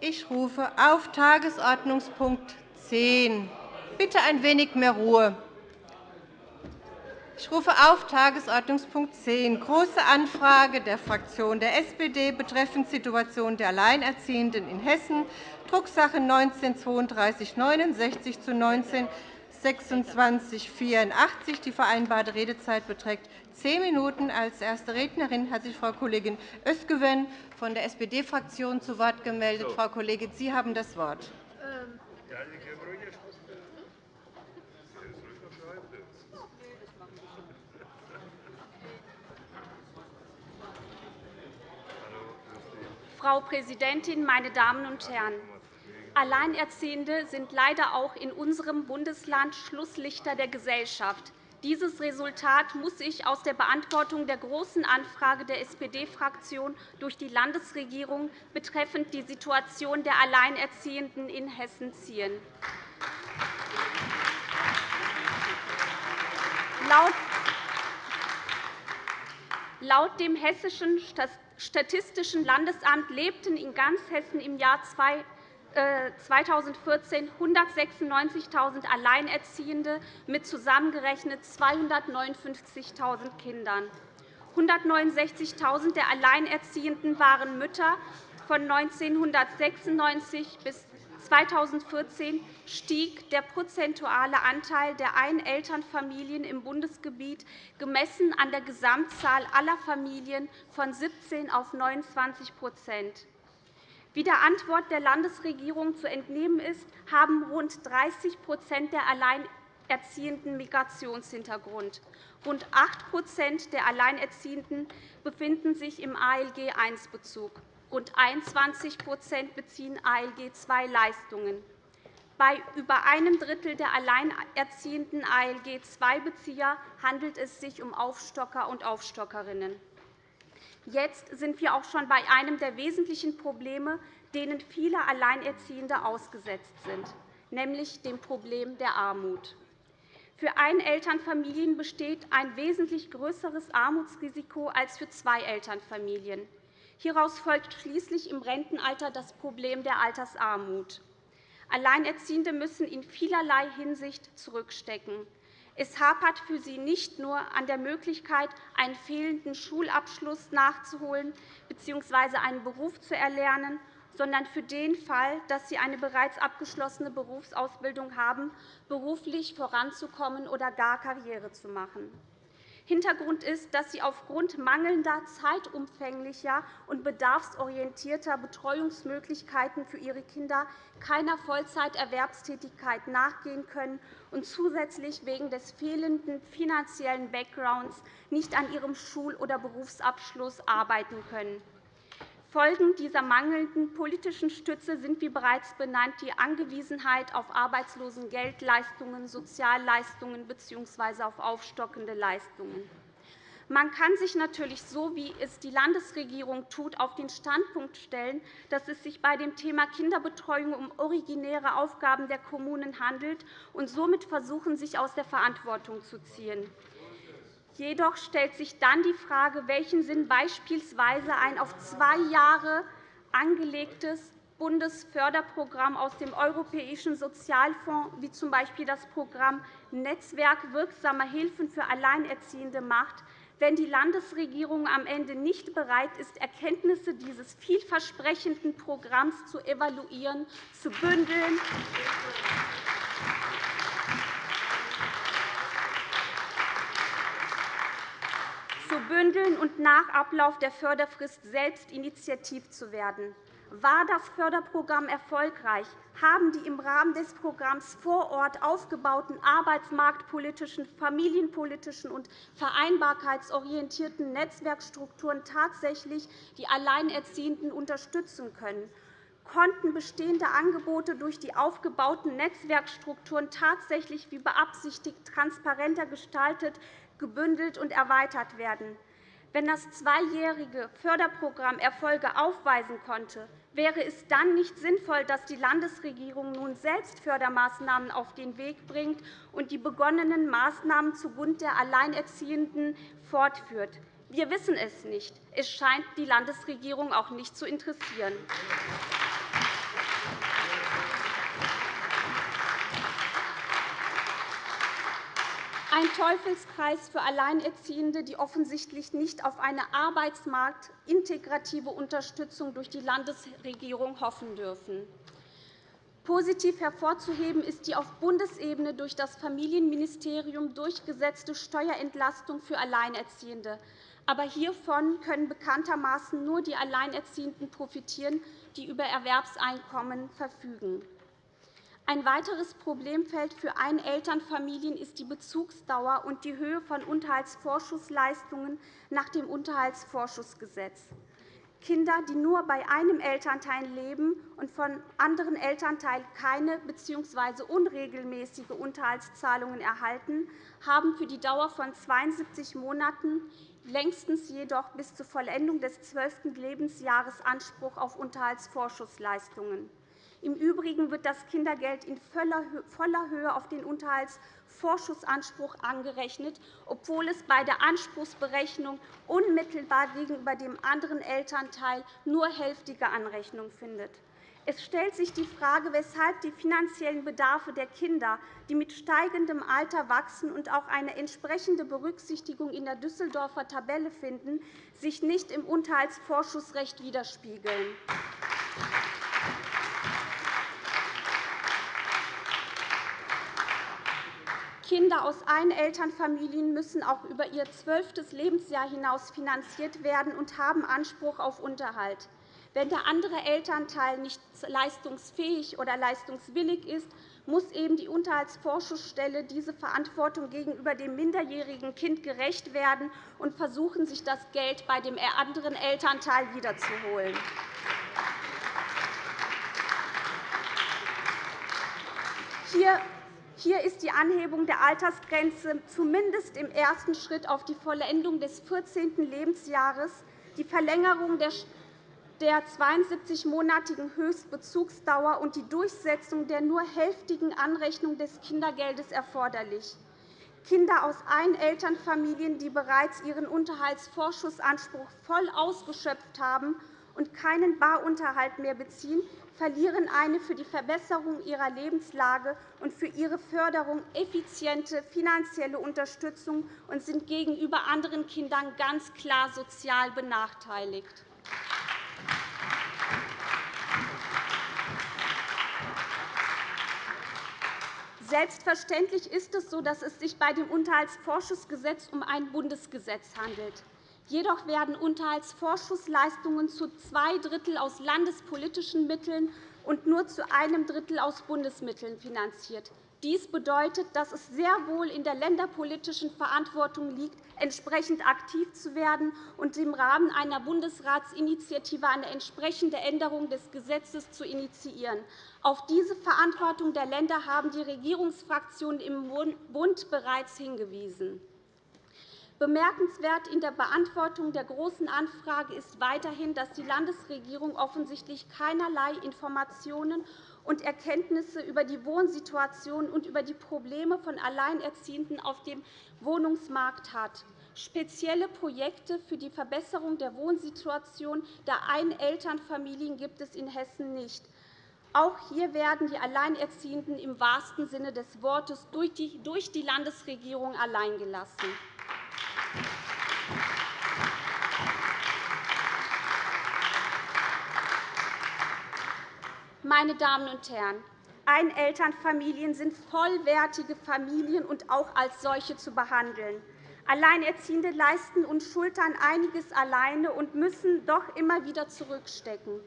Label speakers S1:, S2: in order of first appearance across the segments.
S1: Ich rufe auf Tagesordnungspunkt 10. Bitte ein wenig mehr Ruhe. Ich rufe auf Tagesordnungspunkt 10, Große Anfrage der Fraktion der SPD betreffend Situation der Alleinerziehenden in Hessen, Drucksache 19-3269 zu 19 2684. Die vereinbarte Redezeit beträgt zehn Minuten. Als erste Rednerin hat sich Frau Kollegin Özgüven von der SPD-Fraktion zu Wort gemeldet. Frau Kollegin, Sie haben das Wort.
S2: Frau Präsidentin, meine Damen und Herren! Alleinerziehende sind leider auch in unserem Bundesland Schlusslichter der Gesellschaft. Dieses Resultat muss sich aus der Beantwortung der Großen Anfrage der SPD-Fraktion durch die Landesregierung betreffend die Situation der Alleinerziehenden in Hessen ziehen. Laut dem Hessischen Statistischen Landesamt lebten in ganz Hessen im Jahr 2014 196.000 Alleinerziehende mit zusammengerechnet 259.000 Kindern. 169.000 der Alleinerziehenden waren Mütter. Von 1996 bis 2014 stieg der prozentuale Anteil der Einelternfamilien im Bundesgebiet gemessen an der Gesamtzahl aller Familien von 17 auf 29 Wie der Antwort der Landesregierung zu entnehmen ist, haben rund 30% der Alleinerziehenden Migrationshintergrund. Rund 8% der Alleinerziehenden befinden sich im ALG-I-Bezug. Rund 21% beziehen ALG-II-Leistungen. Bei über einem Drittel der alleinerziehenden ALG-II-Bezieher handelt es sich um Aufstocker und Aufstockerinnen. Jetzt sind wir auch schon bei einem der wesentlichen Probleme, denen viele Alleinerziehende ausgesetzt sind, nämlich dem Problem der Armut. Für Einelternfamilien besteht ein wesentlich größeres Armutsrisiko als für Zwei-Elternfamilien. Hieraus folgt schließlich im Rentenalter das Problem der Altersarmut. Alleinerziehende müssen in vielerlei Hinsicht zurückstecken. Es hapert für sie nicht nur an der Möglichkeit, einen fehlenden Schulabschluss nachzuholen bzw. einen Beruf zu erlernen, sondern für den Fall, dass sie eine bereits abgeschlossene Berufsausbildung haben, beruflich voranzukommen oder gar Karriere zu machen. Hintergrund ist, dass sie aufgrund mangelnder zeitumfänglicher und bedarfsorientierter Betreuungsmöglichkeiten für ihre Kinder keiner Vollzeiterwerbstätigkeit nachgehen können und zusätzlich wegen des fehlenden finanziellen Backgrounds nicht an ihrem Schul- oder Berufsabschluss arbeiten können. Folgen dieser mangelnden politischen Stütze sind, wie bereits benannt, die Angewiesenheit auf Arbeitslosengeldleistungen, Sozialleistungen bzw. auf aufstockende Leistungen. Man kann sich natürlich, so wie es die Landesregierung tut, auf den Standpunkt stellen, dass es sich bei dem Thema Kinderbetreuung um originäre Aufgaben der Kommunen handelt und somit versuchen, sich aus der Verantwortung zu ziehen. Jedoch stellt sich dann die Frage, welchen Sinn beispielsweise ein auf zwei Jahre angelegtes Bundesförderprogramm aus dem Europäischen Sozialfonds, wie z. B. das Programm Netzwerk wirksamer Hilfen für Alleinerziehende macht, wenn die Landesregierung am Ende nicht bereit ist, Erkenntnisse dieses vielversprechenden Programms zu evaluieren, zu bündeln bündeln und nach Ablauf der Förderfrist selbst initiativ zu werden. War das Förderprogramm erfolgreich? Haben die im Rahmen des Programms vor Ort aufgebauten arbeitsmarktpolitischen, familienpolitischen und vereinbarkeitsorientierten Netzwerkstrukturen tatsächlich die Alleinerziehenden unterstützen können? Konnten bestehende Angebote durch die aufgebauten Netzwerkstrukturen tatsächlich wie beabsichtigt transparenter gestaltet gebündelt und erweitert werden. Wenn das zweijährige Förderprogramm Erfolge aufweisen konnte, wäre es dann nicht sinnvoll, dass die Landesregierung nun selbst Fördermaßnahmen auf den Weg bringt und die begonnenen Maßnahmen zugunsten der Alleinerziehenden fortführt? Wir wissen es nicht. Es scheint die Landesregierung auch nicht zu interessieren. Ein Teufelskreis für Alleinerziehende, die offensichtlich nicht auf eine arbeitsmarktintegrative Unterstützung durch die Landesregierung hoffen dürfen. Positiv hervorzuheben ist die auf Bundesebene durch das Familienministerium durchgesetzte Steuerentlastung für Alleinerziehende. Aber hiervon können bekanntermaßen nur die Alleinerziehenden profitieren, die über Erwerbseinkommen verfügen. Ein weiteres Problemfeld für Einelternfamilien ist die Bezugsdauer und die Höhe von Unterhaltsvorschussleistungen nach dem Unterhaltsvorschussgesetz. Kinder, die nur bei einem Elternteil leben und von anderen Elternteilen keine bzw. unregelmäßige Unterhaltszahlungen erhalten, haben für die Dauer von 72 Monaten, längstens jedoch bis zur Vollendung des zwölften Lebensjahres Anspruch auf Unterhaltsvorschussleistungen. Im Übrigen wird das Kindergeld in voller Höhe auf den Unterhaltsvorschussanspruch angerechnet, obwohl es bei der Anspruchsberechnung unmittelbar gegenüber dem anderen Elternteil nur hälftige Anrechnung findet. Es stellt sich die Frage, weshalb die finanziellen Bedarfe der Kinder, die mit steigendem Alter wachsen und auch eine entsprechende Berücksichtigung in der Düsseldorfer Tabelle finden, sich nicht im Unterhaltsvorschussrecht widerspiegeln. Kinder aus Einelternfamilien müssen auch über ihr zwölftes Lebensjahr hinaus finanziert werden und haben Anspruch auf Unterhalt. Wenn der andere Elternteil nicht leistungsfähig oder leistungswillig ist, muss eben die Unterhaltsvorschussstelle diese Verantwortung gegenüber dem minderjährigen Kind gerecht werden und versuchen, sich das Geld bei dem anderen Elternteil wiederzuholen. Hier hier ist die Anhebung der Altersgrenze zumindest im ersten Schritt auf die Vollendung des 14. Lebensjahres, die Verlängerung der 72-monatigen Höchstbezugsdauer und die Durchsetzung der nur hälftigen Anrechnung des Kindergeldes erforderlich. Kinder aus Einelternfamilien, die bereits ihren Unterhaltsvorschussanspruch voll ausgeschöpft haben und keinen Barunterhalt mehr beziehen, verlieren eine für die Verbesserung ihrer Lebenslage und für ihre Förderung effiziente finanzielle Unterstützung und sind gegenüber anderen Kindern ganz klar sozial benachteiligt. Selbstverständlich ist es so, dass es sich bei dem Unterhaltsvorschussgesetz um ein Bundesgesetz handelt. Jedoch werden Unterhaltsvorschussleistungen zu zwei Drittel aus landespolitischen Mitteln und nur zu einem Drittel aus Bundesmitteln finanziert. Dies bedeutet, dass es sehr wohl in der länderpolitischen Verantwortung liegt, entsprechend aktiv zu werden und im Rahmen einer Bundesratsinitiative eine entsprechende Änderung des Gesetzes zu initiieren. Auf diese Verantwortung der Länder haben die Regierungsfraktionen im Bund bereits hingewiesen. Bemerkenswert in der Beantwortung der Großen Anfrage ist weiterhin, dass die Landesregierung offensichtlich keinerlei Informationen und Erkenntnisse über die Wohnsituation und über die Probleme von Alleinerziehenden auf dem Wohnungsmarkt hat. Spezielle Projekte für die Verbesserung der Wohnsituation der Einelternfamilien gibt es in Hessen nicht. Auch hier werden die Alleinerziehenden im wahrsten Sinne des Wortes durch die Landesregierung alleingelassen. Meine Damen und Herren, Einelternfamilien sind vollwertige Familien und auch als solche zu behandeln. Alleinerziehende leisten und schultern einiges alleine und müssen doch immer wieder zurückstecken.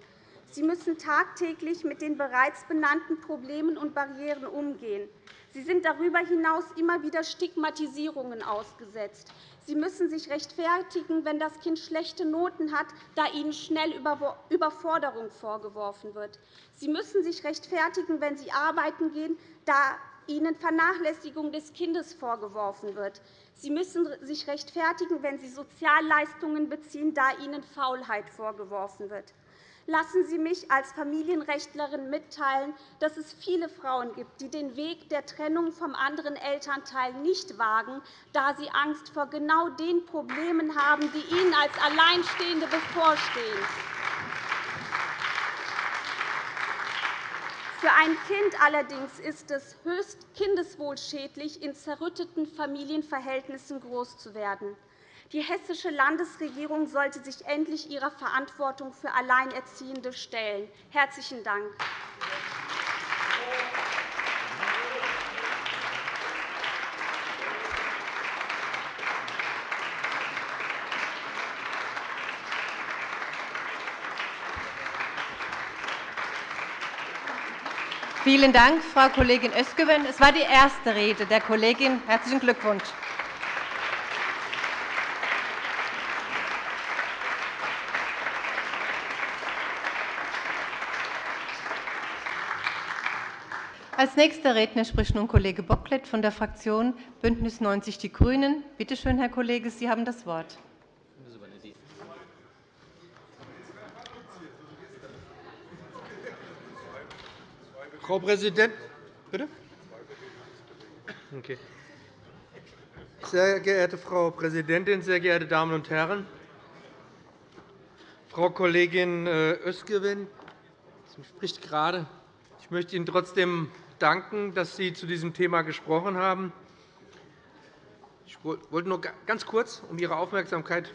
S2: Sie müssen tagtäglich mit den bereits benannten Problemen und Barrieren umgehen. Sie sind darüber hinaus immer wieder Stigmatisierungen ausgesetzt. Sie müssen sich rechtfertigen, wenn das Kind schlechte Noten hat, da ihnen schnell Überforderung vorgeworfen wird. Sie müssen sich rechtfertigen, wenn sie arbeiten gehen, da ihnen Vernachlässigung des Kindes vorgeworfen wird. Sie müssen sich rechtfertigen, wenn sie Sozialleistungen beziehen, da ihnen Faulheit vorgeworfen wird. Lassen Sie mich als Familienrechtlerin mitteilen, dass es viele Frauen gibt, die den Weg der Trennung vom anderen Elternteil nicht wagen, da sie Angst vor genau den Problemen haben, die ihnen als Alleinstehende bevorstehen. Für ein Kind allerdings ist es höchst kindeswohlschädlich, in zerrütteten Familienverhältnissen groß zu werden. Die hessische Landesregierung sollte sich endlich ihrer Verantwortung für Alleinerziehende stellen. – Herzlichen Dank.
S1: Vielen Dank, Frau Kollegin Özgüven. Es war die erste Rede der Kollegin. Herzlichen Glückwunsch. Als nächster Redner spricht nun Kollege Bocklet von der Fraktion BÜNDNIS 90 die GRÜNEN. Bitte schön, Herr Kollege, Sie haben das Wort.
S3: Frau Präsidentin! Bitte? Okay. Sehr geehrte Frau Präsidentin, sehr geehrte Damen und Herren! Frau Kollegin äh, Özgewin spricht gerade. Ich möchte Ihnen trotzdem danken, dass Sie zu diesem Thema gesprochen haben. Ich wollte nur ganz kurz um Ihre Aufmerksamkeit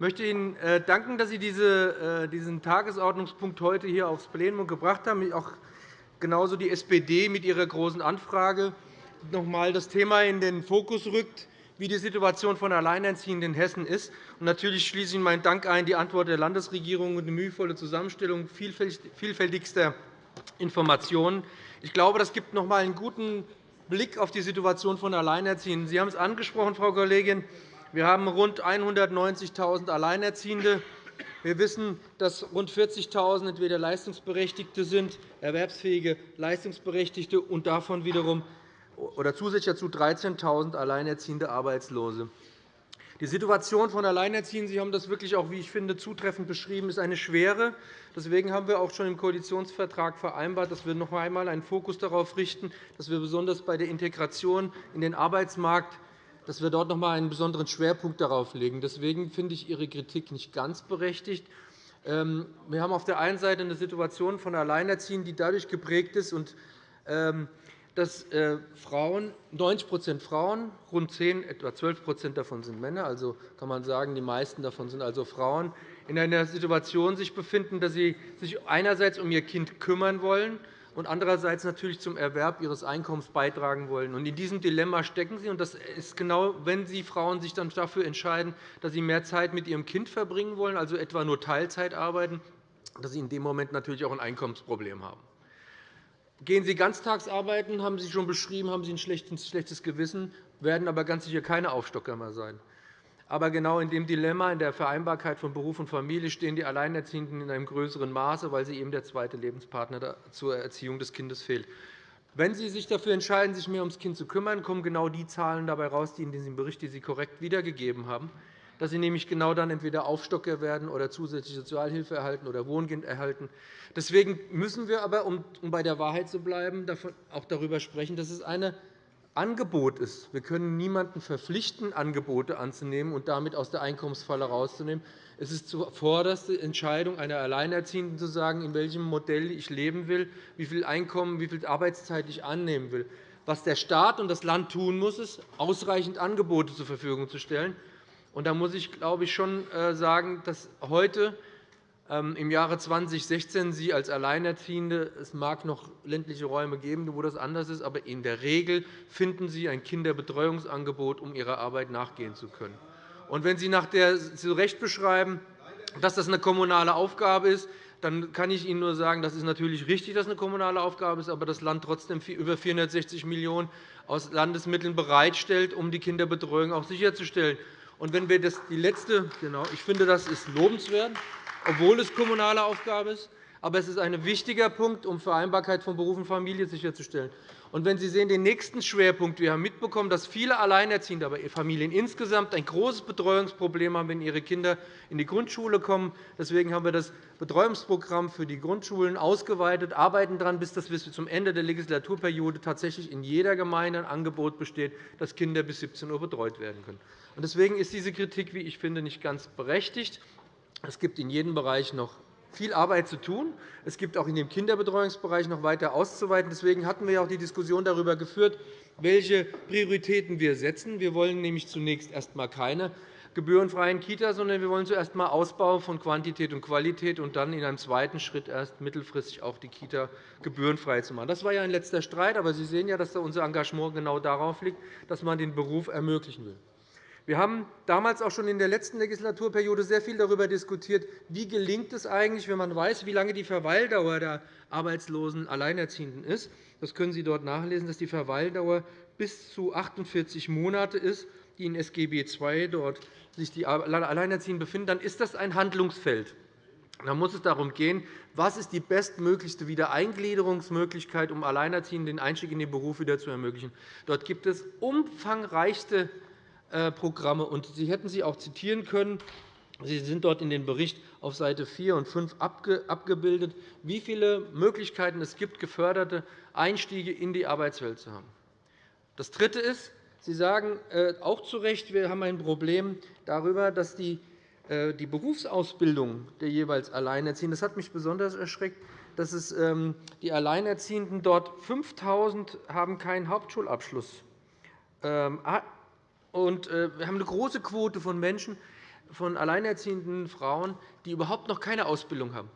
S3: ich möchte Ihnen äh, danken, dass Sie äh, diesen Tagesordnungspunkt heute hier aufs Plenum gebracht haben, auch genauso die SPD mit ihrer Großen Anfrage noch einmal das Thema in den Fokus rückt, wie die Situation von Alleinerziehenden in Hessen ist. Natürlich schließe ich meinen Dank ein, die Antwort der Landesregierung und die mühevolle Zusammenstellung vielfältigster Informationen. Ich glaube, das gibt noch einmal einen guten Blick auf die Situation von Alleinerziehenden. Sie haben es angesprochen, Frau Kollegin. Wir haben rund 190.000 Alleinerziehende. Wir wissen, dass rund 40.000 entweder Leistungsberechtigte sind, erwerbsfähige Leistungsberechtigte, und davon wiederum oder zusätzlich dazu 13.000 alleinerziehende Arbeitslose. Die Situation von Alleinerziehenden, Sie haben das wirklich auch, wie ich finde, zutreffend beschrieben, ist eine schwere. Deswegen haben wir auch schon im Koalitionsvertrag vereinbart, dass wir noch einmal einen Fokus darauf richten, dass wir besonders bei der Integration in den Arbeitsmarkt dass wir dort noch einmal einen besonderen Schwerpunkt darauf legen. Deswegen finde ich Ihre Kritik nicht ganz berechtigt. Ähm, wir haben auf der einen Seite eine Situation von Alleinerziehenden, die dadurch geprägt ist, ähm, dass äh, Frauen, 90% Frauen, rund 10, etwa 12% davon sind Männer, also kann man sagen, die meisten davon sind also Frauen, in einer Situation sich befinden, dass sie sich einerseits um ihr Kind kümmern wollen und andererseits natürlich zum Erwerb ihres Einkommens beitragen wollen. In diesem Dilemma stecken sie. Das ist genau, wenn Sie Frauen sich dann dafür entscheiden, dass sie mehr Zeit mit ihrem Kind verbringen wollen, also etwa nur Teilzeit arbeiten, dass sie in dem Moment natürlich auch ein Einkommensproblem haben. Gehen Sie ganztags arbeiten, haben Sie schon beschrieben, haben Sie ein schlechtes Gewissen, werden aber ganz sicher keine Aufstocker mehr sein. Aber genau in dem Dilemma in der Vereinbarkeit von Beruf und Familie stehen die Alleinerziehenden in einem größeren Maße, weil sie eben der zweite Lebenspartner zur Erziehung des Kindes fehlt. Wenn Sie sich dafür entscheiden, sich mehr ums Kind zu kümmern, kommen genau die Zahlen dabei heraus, die in diesem Bericht, die Sie korrekt wiedergegeben haben, dass Sie nämlich genau dann entweder Aufstocker werden oder zusätzliche Sozialhilfe erhalten oder Wohngeld erhalten. Deswegen müssen wir aber, um bei der Wahrheit zu bleiben, auch darüber sprechen, dass es eine Angebot ist. Wir können niemanden verpflichten, Angebote anzunehmen und damit aus der Einkommensfalle herauszunehmen. Es ist zuvorderste Entscheidung einer Alleinerziehenden, zu sagen, in welchem Modell ich leben will, wie viel Einkommen, wie viel Arbeitszeit ich annehmen will. Was der Staat und das Land tun muss, ist, ausreichend Angebote zur Verfügung zu stellen. Da muss ich, glaube ich, schon äh, sagen, dass heute ähm, im Jahre 2016 Sie als Alleinerziehende, es mag noch ländliche Räume geben, wo das anders ist, aber in der Regel finden Sie ein Kinderbetreuungsangebot, um Ihrer Arbeit nachgehen zu können. Und wenn Sie nach der zu Recht beschreiben, dass das eine kommunale Aufgabe ist, dann kann ich Ihnen nur sagen, das ist natürlich richtig, dass es eine kommunale Aufgabe ist, aber das Land trotzdem über 460 Millionen € aus Landesmitteln bereitstellt, um die Kinderbetreuung auch sicherzustellen. Und wenn wir das die letzte, genau, ich finde, das ist lobenswert obwohl es kommunale Aufgabe ist. Aber es ist ein wichtiger Punkt, um Vereinbarkeit von Beruf und Familie sicherzustellen. Und wenn Sie sehen, den nächsten Schwerpunkt, wir haben mitbekommen, dass viele Alleinerziehende, aber Familien insgesamt ein großes Betreuungsproblem haben, wenn ihre Kinder in die Grundschule kommen. Deswegen haben wir das Betreuungsprogramm für die Grundschulen ausgeweitet, arbeiten daran, bis das bis zum Ende der Legislaturperiode tatsächlich in jeder Gemeinde ein Angebot besteht, dass Kinder bis 17 Uhr betreut werden können. Deswegen ist diese Kritik, wie ich finde, nicht ganz berechtigt. Es gibt in jedem Bereich noch viel Arbeit zu tun. Es gibt auch in dem Kinderbetreuungsbereich noch weiter auszuweiten. Deswegen hatten wir auch die Diskussion darüber geführt, welche Prioritäten wir setzen. Wir wollen nämlich zunächst erst einmal keine gebührenfreien Kitas, sondern wir wollen zuerst einmal Ausbau von Quantität und Qualität und dann in einem zweiten Schritt erst mittelfristig auch die Kita gebührenfrei zu machen. Das war ja ein letzter Streit, aber Sie sehen ja, dass unser Engagement genau darauf liegt, dass man den Beruf ermöglichen will. Wir haben damals auch schon in der letzten Legislaturperiode sehr viel darüber diskutiert, wie gelingt es eigentlich, wenn man weiß, wie lange die Verweildauer der arbeitslosen Alleinerziehenden ist. Das können Sie dort nachlesen, dass die Verweildauer bis zu 48 Monate ist, die in SGB II dort sich die Alleinerziehenden befinden. Dann ist das ein Handlungsfeld. Da muss es darum gehen, was ist die bestmöglichste Wiedereingliederungsmöglichkeit, um Alleinerziehenden den Einstieg in den Beruf wieder zu ermöglichen. Dort gibt es umfangreichste Programme. Und Sie hätten sie auch zitieren können. Sie sind dort in den Bericht auf Seite 4 und 5 abgebildet, wie viele Möglichkeiten es gibt, geförderte Einstiege in die Arbeitswelt zu haben. Das Dritte ist, Sie sagen äh, auch zu Recht, wir haben ein Problem darüber, dass die äh, die Berufsausbildung der jeweils Alleinerziehenden, das hat mich besonders erschreckt, dass es ähm, die Alleinerziehenden dort 5.000 haben keinen Hauptschulabschluss. Ähm, und äh, wir haben eine große Quote von Menschen, von alleinerziehenden Frauen, die überhaupt noch keine Ausbildung haben,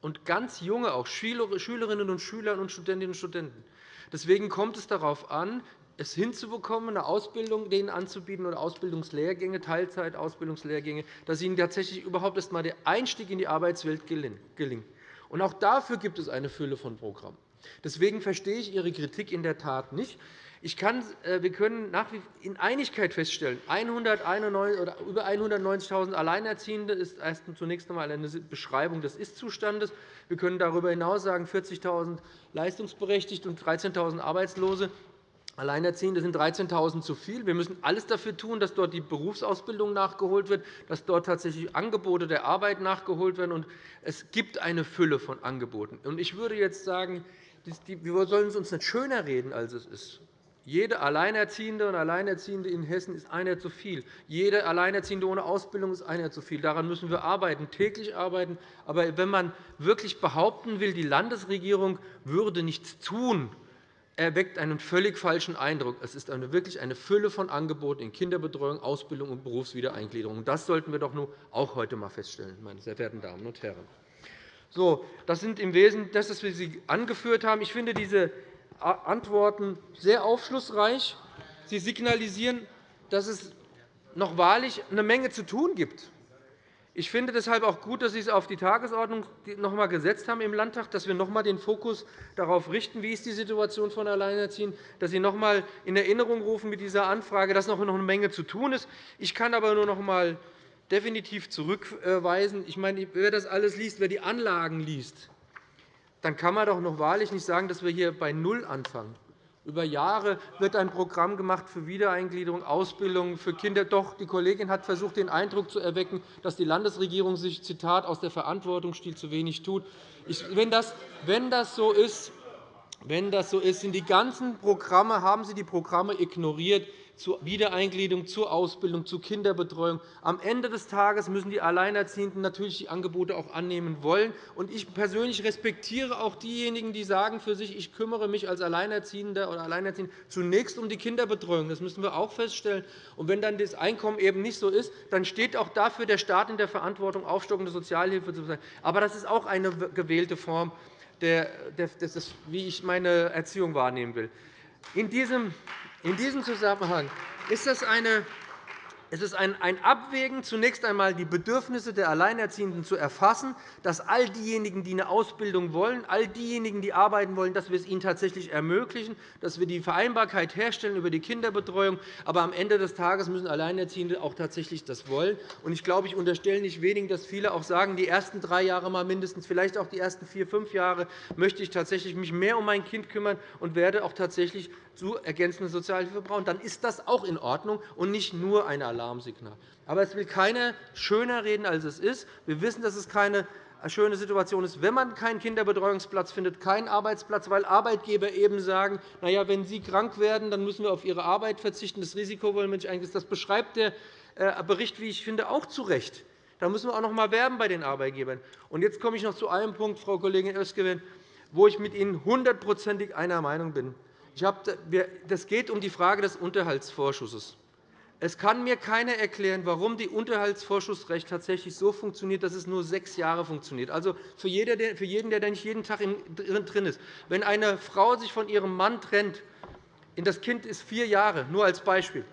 S3: und ganz junge, auch Schülerinnen und Schüler und Studentinnen und Studenten. Deswegen kommt es darauf an, es hinzubekommen, eine Ausbildung denen anzubieten oder Ausbildungslehrgänge, Teilzeitausbildungslehrgänge, dass ihnen tatsächlich überhaupt erst einmal der Einstieg in die Arbeitswelt gelingt. Und auch dafür gibt es eine Fülle von Programmen. Deswegen verstehe ich Ihre Kritik in der Tat nicht. Ich kann, äh, wir können nach wie in Einigkeit feststellen, 191, oder über 190.000 Alleinerziehende ist erst zunächst einmal eine Beschreibung des Ist-Zustandes. Wir können darüber hinaus sagen, 40.000 Leistungsberechtigte und 13.000 Arbeitslose. Alleinerziehende sind 13.000 zu viel. Wir müssen alles dafür tun, dass dort die Berufsausbildung nachgeholt wird, dass dort tatsächlich Angebote der Arbeit nachgeholt werden. es gibt eine Fülle von Angeboten. Ich würde jetzt sagen, wir sollen es uns nicht schöner reden, als es ist. Jede Alleinerziehende und Alleinerziehende in Hessen ist einer zu viel. Jede Alleinerziehende ohne Ausbildung ist einer zu viel. Daran müssen wir arbeiten, täglich arbeiten. Aber wenn man wirklich behaupten will, die Landesregierung würde nichts tun, erweckt einen völlig falschen Eindruck. Es ist eine, wirklich eine Fülle von Angeboten in Kinderbetreuung, Ausbildung und Berufswiedereingliederung. Das sollten wir doch nur auch heute einmal feststellen, meine sehr verehrten Damen und Herren. So, das sind im Wesentlichen das, was wir Sie angeführt haben. Ich finde diese Antworten sehr aufschlussreich. Sie signalisieren, dass es noch wahrlich eine Menge zu tun gibt. Ich finde deshalb auch gut, dass Sie es auf die Tagesordnung noch einmal gesetzt haben im Landtag, dass wir noch einmal den Fokus darauf richten, wie ist die Situation von Alleinerziehenden, dass Sie noch einmal in Erinnerung rufen mit dieser Anfrage, dass noch eine Menge zu tun ist. Ich kann aber nur noch einmal definitiv zurückweisen. Ich meine, wer das alles liest, wer die Anlagen liest, dann kann man doch noch wahrlich nicht sagen, dass wir hier bei Null anfangen. Über Jahre wird ein Programm gemacht für Wiedereingliederung, Ausbildung für Kinder. Doch, die Kollegin hat versucht, den Eindruck zu erwecken, dass die Landesregierung sich Zitat, aus der Verantwortung stiehlt, zu wenig tut. wenn, das, wenn das so ist, wenn das so ist, sind die ganzen Programme, haben Sie die Programme ignoriert, zur Wiedereingliederung, zur Ausbildung, zur Kinderbetreuung. Am Ende des Tages müssen die Alleinerziehenden natürlich die Angebote auch annehmen wollen. Ich persönlich respektiere auch diejenigen, die sagen für sich, ich kümmere mich als Alleinerziehender oder Alleinerziehende zunächst um die Kinderbetreuung. Das müssen wir auch feststellen. Und wenn dann das Einkommen eben nicht so ist, dann steht auch dafür der Staat in der Verantwortung, aufstockende Sozialhilfe zu sein. Aber das ist auch eine gewählte Form, wie ich meine Erziehung wahrnehmen will. In diesem in diesem Zusammenhang ist das eine es ist ein Abwägen, zunächst einmal die Bedürfnisse der Alleinerziehenden zu erfassen, dass all diejenigen, die eine Ausbildung wollen, all diejenigen, die arbeiten wollen, dass wir es ihnen tatsächlich ermöglichen, dass wir die Vereinbarkeit herstellen über die Kinderbetreuung. Aber am Ende des Tages müssen Alleinerziehende auch tatsächlich das wollen. Ich glaube, ich unterstelle nicht wenigen, dass viele auch sagen, die ersten drei Jahre mal mindestens, vielleicht auch die ersten vier, fünf Jahre, möchte ich tatsächlich mich mehr um mein Kind kümmern und werde auch tatsächlich zu ergänzende Sozialhilfe brauchen. Dann ist das auch in Ordnung und nicht nur ein Alarm. Alarmsignal. Aber es will keiner schöner reden, als es ist. Wir wissen, dass es keine schöne Situation ist, wenn man keinen Kinderbetreuungsplatz findet, keinen Arbeitsplatz, weil Arbeitgeber eben sagen, na ja, wenn Sie krank werden, dann müssen wir auf Ihre Arbeit verzichten. Das Risiko wollen wir nicht eingehen. Das beschreibt der äh, Bericht, wie ich finde, auch zu Recht. Da müssen wir auch noch einmal werben bei den Arbeitgebern. Und jetzt komme ich noch zu einem Punkt, Frau Kollegin Özgewin, wo ich mit Ihnen hundertprozentig einer Meinung bin. Es geht um die Frage des Unterhaltsvorschusses. Es kann mir keiner erklären, warum das Unterhaltsvorschussrecht tatsächlich so funktioniert, dass es nur sechs Jahre funktioniert. Also für jeden, der nicht jeden Tag drin ist. Wenn eine Frau sich von ihrem Mann trennt, das Kind ist vier Jahre, nur als Beispiel,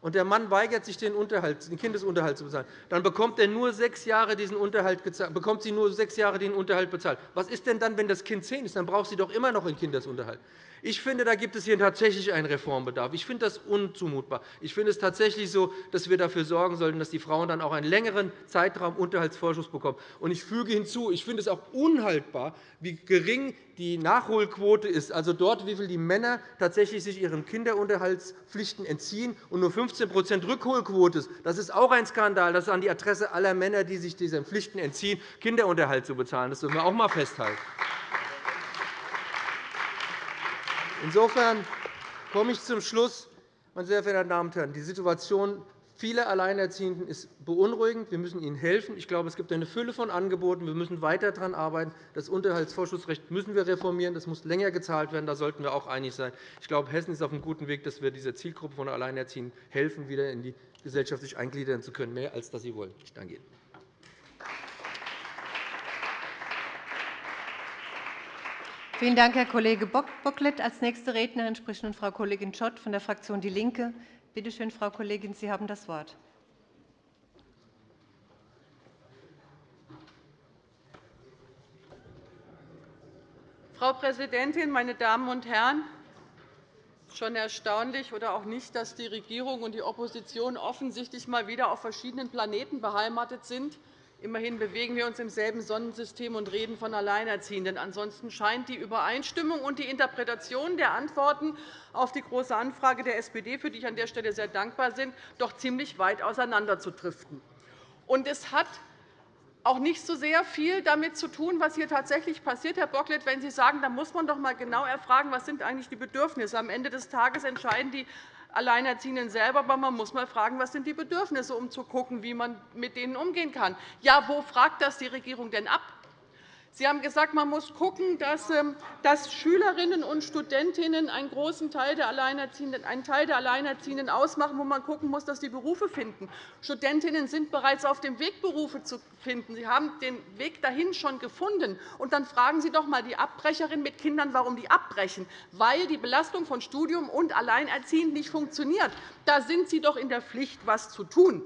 S3: und der Mann weigert sich, den, Unterhalt, den Kindesunterhalt zu bezahlen, dann bekommt, er nur sechs Jahre diesen Unterhalt bekommt sie nur sechs Jahre den Unterhalt bezahlt. Was ist denn dann, wenn das Kind zehn ist? Dann braucht sie doch immer noch einen Kindesunterhalt. Ich finde, da gibt es hier tatsächlich einen Reformbedarf. Ich finde das unzumutbar. Ich finde es tatsächlich so, dass wir dafür sorgen sollten, dass die Frauen dann auch einen längeren Zeitraum Unterhaltsvorschuss bekommen. Und ich füge hinzu, ich finde es auch unhaltbar, wie gering die Nachholquote ist, also dort, wie viel die Männer tatsächlich sich ihren Kinderunterhaltspflichten entziehen und nur 15% Rückholquote ist. Das ist auch ein Skandal. Das ist an die Adresse aller Männer, die sich diesen Pflichten entziehen, Kinderunterhalt zu bezahlen. Das dürfen wir auch einmal festhalten. Insofern komme ich zum Schluss. Meine sehr verehrten Damen und Herren, die Situation vieler Alleinerziehenden ist beunruhigend. Wir müssen ihnen helfen. Ich glaube, es gibt eine Fülle von Angeboten. Wir müssen weiter daran arbeiten. Das Unterhaltsvorschussrecht müssen wir reformieren. Das muss länger gezahlt werden. Da sollten wir auch einig sein. Ich glaube, Hessen ist auf einem guten Weg, dass wir dieser Zielgruppe von Alleinerziehenden helfen, wieder in die Gesellschaft sich eingliedern zu können, mehr als dass sie wollen. Ich danke Ihnen.
S1: Vielen Dank, Herr Kollege Bocklet. Als nächste Rednerin spricht nun Frau Kollegin Schott von der Fraktion DIE LINKE. Bitte schön, Frau Kollegin, Sie haben das Wort.
S4: Frau Präsidentin, meine Damen und Herren! Es ist schon erstaunlich oder auch nicht, dass die Regierung und die Opposition offensichtlich mal wieder auf verschiedenen Planeten beheimatet sind. Immerhin bewegen wir uns im selben Sonnensystem und reden von Alleinerziehenden. Ansonsten scheint die Übereinstimmung und die Interpretation der Antworten auf die Große Anfrage der SPD, für die ich an der Stelle sehr dankbar bin, doch ziemlich weit auseinanderzudriften. Und es hat auch nicht so sehr viel damit zu tun, was hier tatsächlich passiert, Herr Bocklet, wenn Sie sagen, da muss man doch einmal genau erfragen, was sind eigentlich die Bedürfnisse. Am Ende des Tages entscheiden die Alleinerziehenden selber, aber man muss mal fragen, was sind die Bedürfnisse, um zu schauen, wie man mit denen umgehen kann. Ja, wo fragt das die Regierung denn ab? Sie haben gesagt, man muss schauen, ähm, dass Schülerinnen und Studentinnen einen großen Teil der Alleinerziehenden, einen Teil der Alleinerziehenden ausmachen, wo man schauen muss, dass sie Berufe finden. Studentinnen sind bereits auf dem Weg, Berufe zu finden. Sie haben den Weg dahin schon gefunden. Und dann fragen Sie doch einmal die Abbrecherinnen mit Kindern, warum die abbrechen. Weil die Belastung von Studium und Alleinerziehend nicht funktioniert. Da sind Sie doch in der Pflicht, etwas zu tun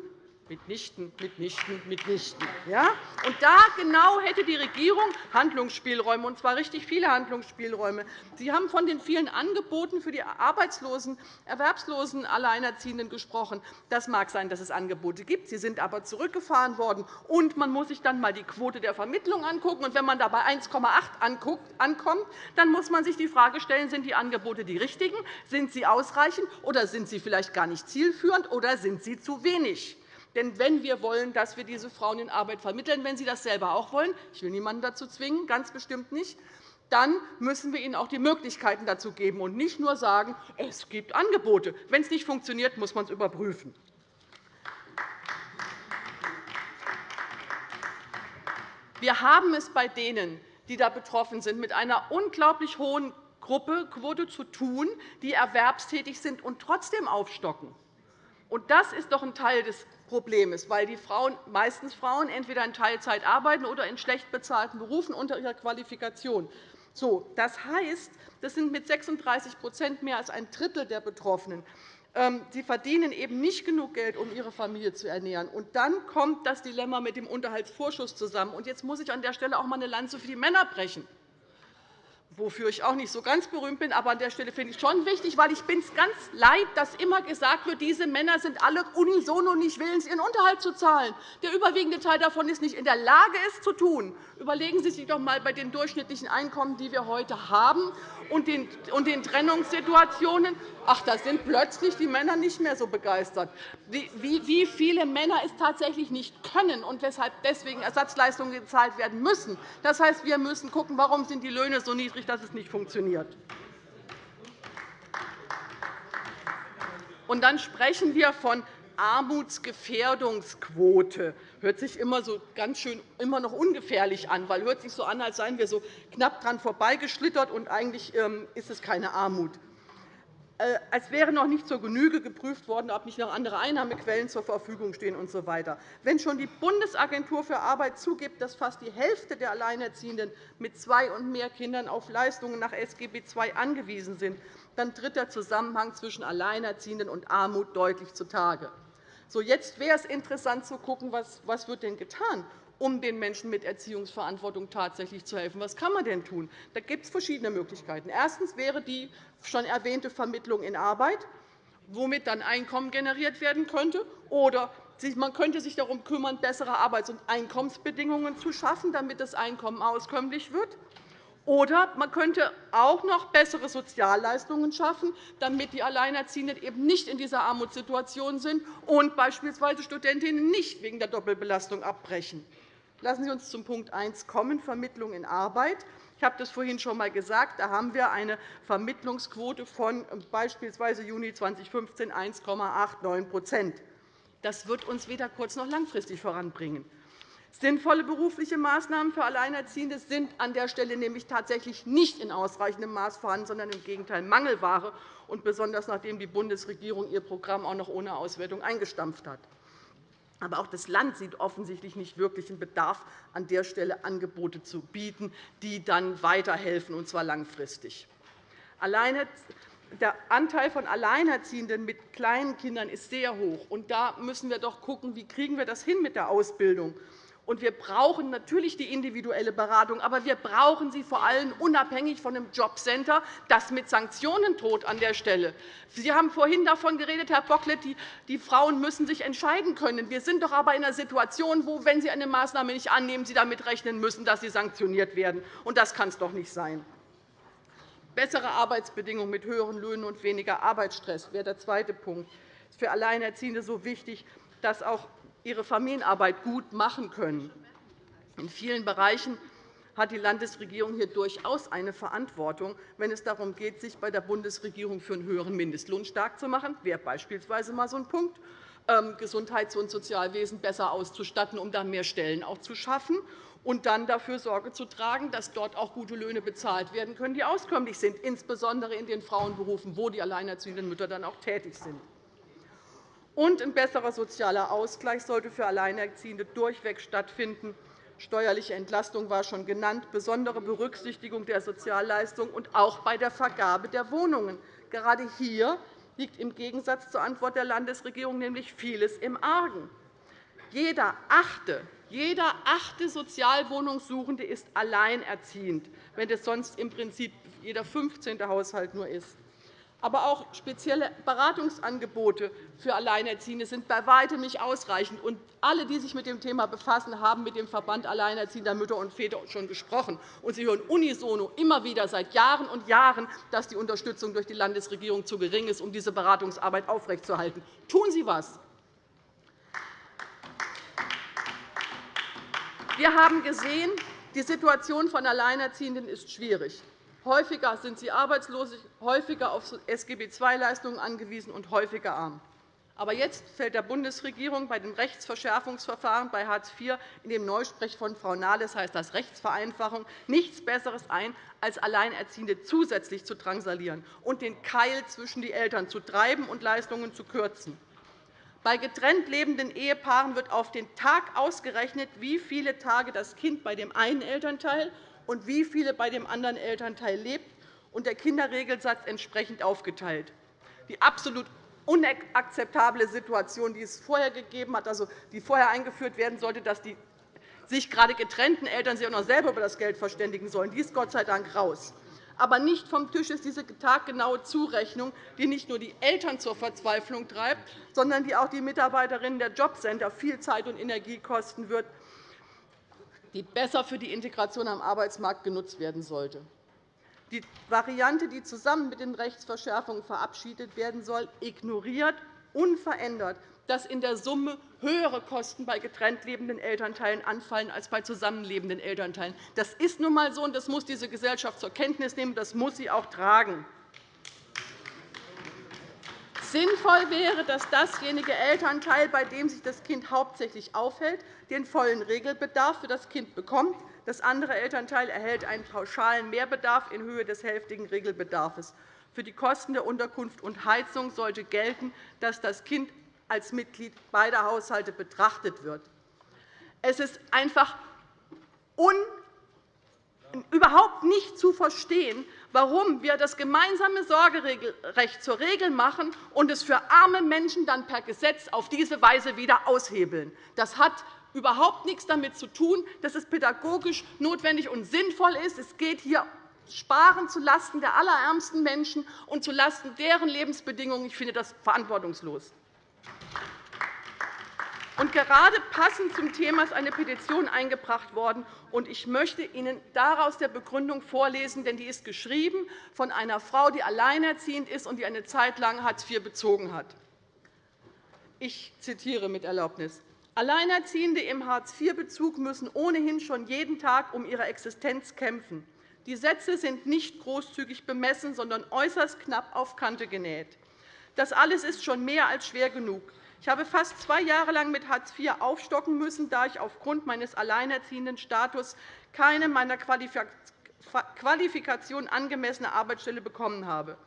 S4: mitnichten, mitnichten, mitnichten. Ja? Und da genau hätte die Regierung Handlungsspielräume, und zwar richtig viele Handlungsspielräume. Sie haben von den vielen Angeboten für die arbeitslosen, erwerbslosen Alleinerziehenden gesprochen. Das mag sein, dass es Angebote gibt. Sie sind aber zurückgefahren worden. Und man muss sich dann einmal die Quote der Vermittlung anschauen. Und wenn man da bei 1,8 ankommt, dann muss man sich die Frage stellen, sind die Angebote die richtigen? Sind sie ausreichend? Oder sind sie vielleicht gar nicht zielführend? Oder sind sie zu wenig? Denn wenn wir wollen, dass wir diese Frauen in Arbeit vermitteln, wenn sie das selber auch wollen – ich will niemanden dazu zwingen, ganz bestimmt nicht – dann müssen wir ihnen auch die Möglichkeiten dazu geben und nicht nur sagen, es gibt Angebote. Wenn es nicht funktioniert, muss man es überprüfen. Wir haben es bei denen, die da betroffen sind, mit einer unglaublich hohen Gruppe Quote zu tun, die erwerbstätig sind und trotzdem aufstocken. das ist doch ein Teil des Problem ist, weil die Frauen, meistens Frauen entweder in Teilzeit arbeiten oder in schlecht bezahlten Berufen unter ihrer Qualifikation. So, das heißt, das sind mit 36% mehr als ein Drittel der Betroffenen. Ähm, sie verdienen eben nicht genug Geld, um ihre Familie zu ernähren. Und dann kommt das Dilemma mit dem Unterhaltsvorschuss zusammen. Und jetzt muss ich an der Stelle auch einmal eine Lanze für die Männer brechen wofür ich auch nicht so ganz berühmt bin. Aber an der Stelle finde ich schon wichtig, weil ich bin es ganz leid, dass immer gesagt wird, diese Männer sind alle unisono nicht willens, ihren Unterhalt zu zahlen. Der überwiegende Teil davon ist nicht in der Lage, es zu tun. Überlegen Sie sich doch einmal bei den durchschnittlichen Einkommen, die wir heute haben, und den Trennungssituationen. Ach, da sind plötzlich die Männer nicht mehr so begeistert. Wie viele Männer es tatsächlich nicht können und weshalb deswegen Ersatzleistungen gezahlt werden müssen. Das heißt, wir müssen schauen, warum sind die Löhne so niedrig, dass es nicht funktioniert. Und dann sprechen wir von Armutsgefährdungsquote hört sich immer so ganz schön immer noch ungefährlich an, weil hört sich so an, als seien wir so knapp dran vorbeigeschlittert und eigentlich ähm, ist es keine Armut. Äh, als wäre noch nicht zur Genüge geprüft worden, ob nicht noch andere Einnahmequellen zur Verfügung stehen usw. So Wenn schon die Bundesagentur für Arbeit zugibt, dass fast die Hälfte der Alleinerziehenden mit zwei und mehr Kindern auf Leistungen nach SGB II angewiesen sind, dann tritt der Zusammenhang zwischen Alleinerziehenden und Armut deutlich zutage. So, jetzt wäre es interessant zu schauen, was, was wird denn getan um den Menschen mit Erziehungsverantwortung tatsächlich zu helfen. Was kann man denn tun? Da gibt es verschiedene Möglichkeiten. Erstens wäre die schon erwähnte Vermittlung in Arbeit, womit dann Einkommen generiert werden könnte. Oder man könnte sich darum kümmern, bessere Arbeits- und Einkommensbedingungen zu schaffen, damit das Einkommen auskömmlich wird. Oder man könnte auch noch bessere Sozialleistungen schaffen, damit die Alleinerziehenden eben nicht in dieser Armutssituation sind und beispielsweise Studentinnen nicht wegen der Doppelbelastung abbrechen. Lassen Sie uns zum Punkt 1 kommen, Vermittlung in Arbeit. Ich habe das vorhin schon einmal gesagt. Da haben wir eine Vermittlungsquote von beispielsweise Juni 2015 1,89% Das wird uns weder kurz- noch langfristig voranbringen. Sinnvolle berufliche Maßnahmen für Alleinerziehende sind an der Stelle nämlich tatsächlich nicht in ausreichendem Maß vorhanden, sondern im Gegenteil Mangelware, und besonders nachdem die Bundesregierung ihr Programm auch noch ohne Auswertung eingestampft hat. Aber auch das Land sieht offensichtlich nicht wirklich einen Bedarf, an der Stelle Angebote zu bieten, die dann weiterhelfen, und zwar langfristig. Der Anteil von Alleinerziehenden mit kleinen Kindern ist sehr hoch. Und da müssen wir doch schauen, wie kriegen wir das hin mit der Ausbildung und wir brauchen natürlich die individuelle Beratung, aber wir brauchen sie vor allem unabhängig von einem Jobcenter, das mit Sanktionen droht an der Stelle. Sie haben vorhin davon geredet, Herr Bocklet, die Frauen müssen sich entscheiden können. Wir sind doch aber in einer Situation, wo, wenn Sie eine Maßnahme nicht annehmen, Sie damit rechnen müssen, dass Sie sanktioniert werden. Und das kann es doch nicht sein. Bessere Arbeitsbedingungen mit höheren Löhnen und weniger Arbeitsstress wäre der zweite Punkt. Das ist für Alleinerziehende so wichtig, dass auch ihre Familienarbeit gut machen können. In vielen Bereichen hat die Landesregierung hier durchaus eine Verantwortung, wenn es darum geht, sich bei der Bundesregierung für einen höheren Mindestlohn stark zu machen. Das wäre beispielsweise mal so ein Punkt. Ähm, Gesundheits- und Sozialwesen besser auszustatten, um dann mehr Stellen auch zu schaffen und dann dafür Sorge zu tragen, dass dort auch gute Löhne bezahlt werden können, die auskömmlich sind, insbesondere in den Frauenberufen, wo die alleinerziehenden Mütter dann auch tätig sind. Und ein besserer sozialer Ausgleich sollte für Alleinerziehende durchweg stattfinden. Steuerliche Entlastung war schon genannt, besondere Berücksichtigung der Sozialleistung und auch bei der Vergabe der Wohnungen. Gerade hier liegt im Gegensatz zur Antwort der Landesregierung nämlich vieles im Argen. Jeder achte, jeder achte Sozialwohnungssuchende ist alleinerziehend, wenn es sonst im Prinzip jeder 15. Haushalt nur ist. Aber auch spezielle Beratungsangebote für Alleinerziehende sind bei weitem nicht ausreichend. Alle, die sich mit dem Thema befassen, haben mit dem Verband Alleinerziehender Mütter und Väter schon gesprochen. Und Sie hören unisono immer wieder seit Jahren und Jahren, dass die Unterstützung durch die Landesregierung zu gering ist, um diese Beratungsarbeit aufrechtzuerhalten. Tun Sie etwas. Wir haben gesehen, die Situation von Alleinerziehenden ist schwierig. Häufiger sind sie arbeitslos, häufiger auf SGB-II-Leistungen angewiesen und häufiger arm. Aber jetzt fällt der Bundesregierung bei dem Rechtsverschärfungsverfahren bei Hartz IV in dem Neusprech von Frau Nahles heißt das Rechtsvereinfachung nichts Besseres ein, als Alleinerziehende zusätzlich zu drangsalieren und den Keil zwischen die Eltern zu treiben und Leistungen zu kürzen. Bei getrennt lebenden Ehepaaren wird auf den Tag ausgerechnet, wie viele Tage das Kind bei dem einen Elternteil und wie viele bei dem anderen Elternteil lebt, und der Kinderregelsatz entsprechend aufgeteilt. Die absolut unakzeptable Situation, die es vorher gegeben hat, also die vorher eingeführt werden sollte, dass die sich gerade getrennten Eltern sich auch noch selber über das Geld verständigen sollen, die ist Gott sei Dank raus. Aber nicht vom Tisch ist diese taggenaue Zurechnung, die nicht nur die Eltern zur Verzweiflung treibt, sondern die auch die Mitarbeiterinnen der Jobcenter viel Zeit und Energie kosten wird, die besser für die Integration am Arbeitsmarkt genutzt werden sollte. Die Variante, die zusammen mit den Rechtsverschärfungen verabschiedet werden soll, ignoriert unverändert, dass in der Summe höhere Kosten bei getrennt lebenden Elternteilen anfallen als bei zusammenlebenden Elternteilen. Das ist nun einmal so, und das muss diese Gesellschaft zur Kenntnis nehmen. Das muss sie auch tragen. Sinnvoll wäre, dass dasjenige Elternteil, bei dem sich das Kind hauptsächlich aufhält, den vollen Regelbedarf für das Kind bekommt. Das andere Elternteil erhält einen pauschalen Mehrbedarf in Höhe des hälftigen Regelbedarfs. Für die Kosten der Unterkunft und Heizung sollte gelten, dass das Kind als Mitglied beider Haushalte betrachtet wird. Es ist einfach überhaupt nicht zu verstehen, warum wir das gemeinsame Sorgerecht zur Regel machen und es für arme Menschen dann per Gesetz auf diese Weise wieder aushebeln. Das hat überhaupt nichts damit zu tun, dass es pädagogisch notwendig und sinnvoll ist. Es geht hier Sparen zulasten der allerärmsten Menschen und zulasten deren Lebensbedingungen. Ich finde das verantwortungslos. Und gerade passend zum Thema ist eine Petition eingebracht worden. Und ich möchte Ihnen daraus der Begründung vorlesen, denn die ist geschrieben von einer Frau, die alleinerziehend ist und die eine Zeit lang Hartz IV bezogen hat. Ich zitiere mit Erlaubnis. Alleinerziehende im Hartz-IV-Bezug müssen ohnehin schon jeden Tag um ihre Existenz kämpfen. Die Sätze sind nicht großzügig bemessen, sondern äußerst knapp auf Kante genäht. Das alles ist schon mehr als schwer genug. Ich habe fast zwei Jahre lang mit Hartz IV aufstocken müssen, da ich aufgrund meines alleinerziehenden Status keine meiner Qualifikation angemessene Arbeitsstelle bekommen habe.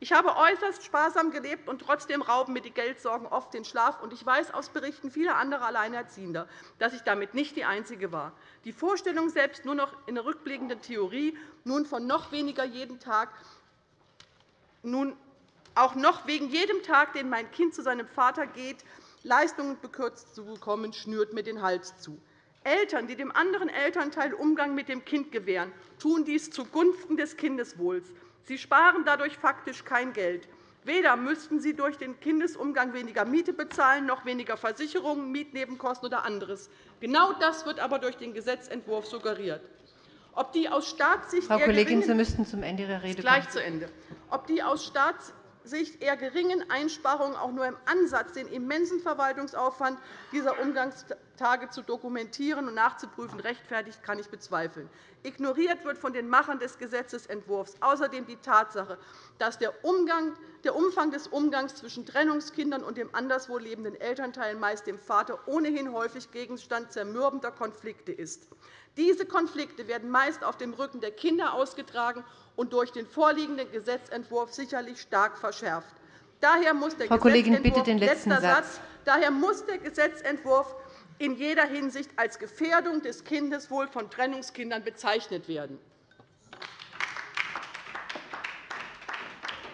S4: Ich habe äußerst sparsam gelebt, und trotzdem rauben mir die Geldsorgen oft den Schlaf. Ich weiß aus Berichten vieler anderer Alleinerziehender, dass ich damit nicht die Einzige war. Die Vorstellung, selbst nur noch in der rückblickenden Theorie, nun von noch weniger jeden Tag nun auch noch wegen jedem Tag, den mein Kind zu seinem Vater geht, Leistungen bekürzt zu bekommen, schnürt mir den Hals zu. Eltern, die dem anderen Elternteil Umgang mit dem Kind gewähren, tun dies zugunsten des Kindeswohls. Sie sparen dadurch faktisch kein Geld. Weder müssten sie durch den Kindesumgang weniger Miete bezahlen, noch weniger Versicherungen, Mietnebenkosten oder anderes. Genau das wird aber durch den Gesetzentwurf suggeriert. Ob die aus Staatssicht
S1: Frau Kollegin, Sie müssten zum Ende Ihrer Rede
S4: kommen. Gleich zu Ende. Ob die aus Staats Sicht eher geringen Einsparungen auch nur im Ansatz den immensen Verwaltungsaufwand dieser Umgangstage zu dokumentieren und nachzuprüfen rechtfertigt, kann ich bezweifeln. Ignoriert wird von den Machern des Gesetzentwurfs außerdem die Tatsache, dass der, Umfang des Umgangs zwischen Trennungskindern und dem anderswo lebenden Elternteil, meist dem Vater, ohnehin häufig Gegenstand zermürbender Konflikte ist. Diese Konflikte werden meist auf dem Rücken der Kinder ausgetragen und durch den vorliegenden Gesetzentwurf sicherlich stark verschärft. Daher muss der
S1: Frau Kollegin, bitte den letzten Satz. Satz.
S4: Daher muss der Gesetzentwurf in jeder Hinsicht als Gefährdung des Kindeswohls von Trennungskindern bezeichnet werden.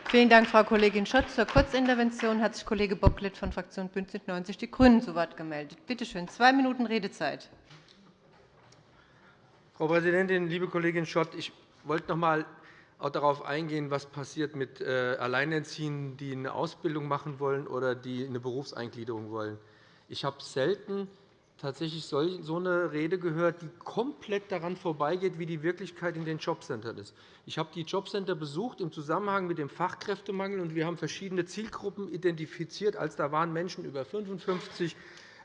S1: Vielen Dank, Frau Kollegin Schott. Zur Kurzintervention hat sich Kollege Bocklet von Fraktion BÜNDNIS 90 die GRÜNEN zu Wort gemeldet. Bitte schön, zwei Minuten Redezeit.
S3: Frau Präsidentin, liebe Kollegin Schott! Ich wollte noch einmal auch darauf eingehen, was passiert mit äh, Alleinerziehenden, die eine Ausbildung machen wollen oder die eine Berufseingliederung wollen. Ich habe selten tatsächlich so eine Rede gehört, die komplett daran vorbeigeht, wie die Wirklichkeit in den Jobcentern ist. Ich habe die Jobcenter besucht im Zusammenhang mit dem Fachkräftemangel, und wir haben verschiedene Zielgruppen identifiziert. Als da waren Menschen über 55,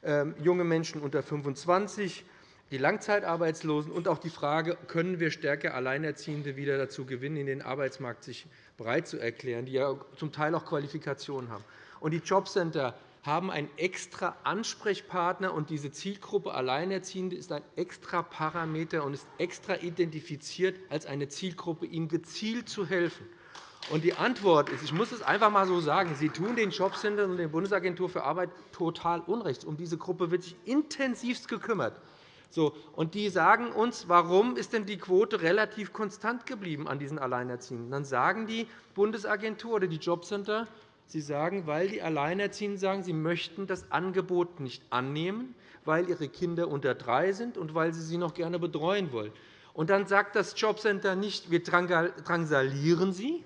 S3: ähm, junge Menschen unter 25, die Langzeitarbeitslosen und auch die Frage, können wir stärker Alleinerziehende wieder dazu gewinnen, in den Arbeitsmarkt sich bereit zu erklären, die ja zum Teil auch Qualifikationen haben. Und die Jobcenter haben einen extra Ansprechpartner, und diese Zielgruppe Alleinerziehende ist ein extra Parameter und ist extra identifiziert als eine Zielgruppe, ihnen gezielt zu helfen. Und die Antwort ist, ich muss es einfach einmal so sagen, Sie tun den Jobcentern und der Bundesagentur für Arbeit total Unrecht. Um diese Gruppe wird sich intensivst gekümmert. So, und die sagen uns, warum ist denn die Quote relativ konstant geblieben an diesen Alleinerziehenden? Dann sagen die Bundesagentur oder die Jobcenter, sie sagen, weil die Alleinerziehenden sagen, sie möchten das Angebot nicht annehmen, weil ihre Kinder unter drei sind und weil sie sie noch gerne betreuen wollen. Und dann sagt das Jobcenter nicht, wir drangsalieren sie,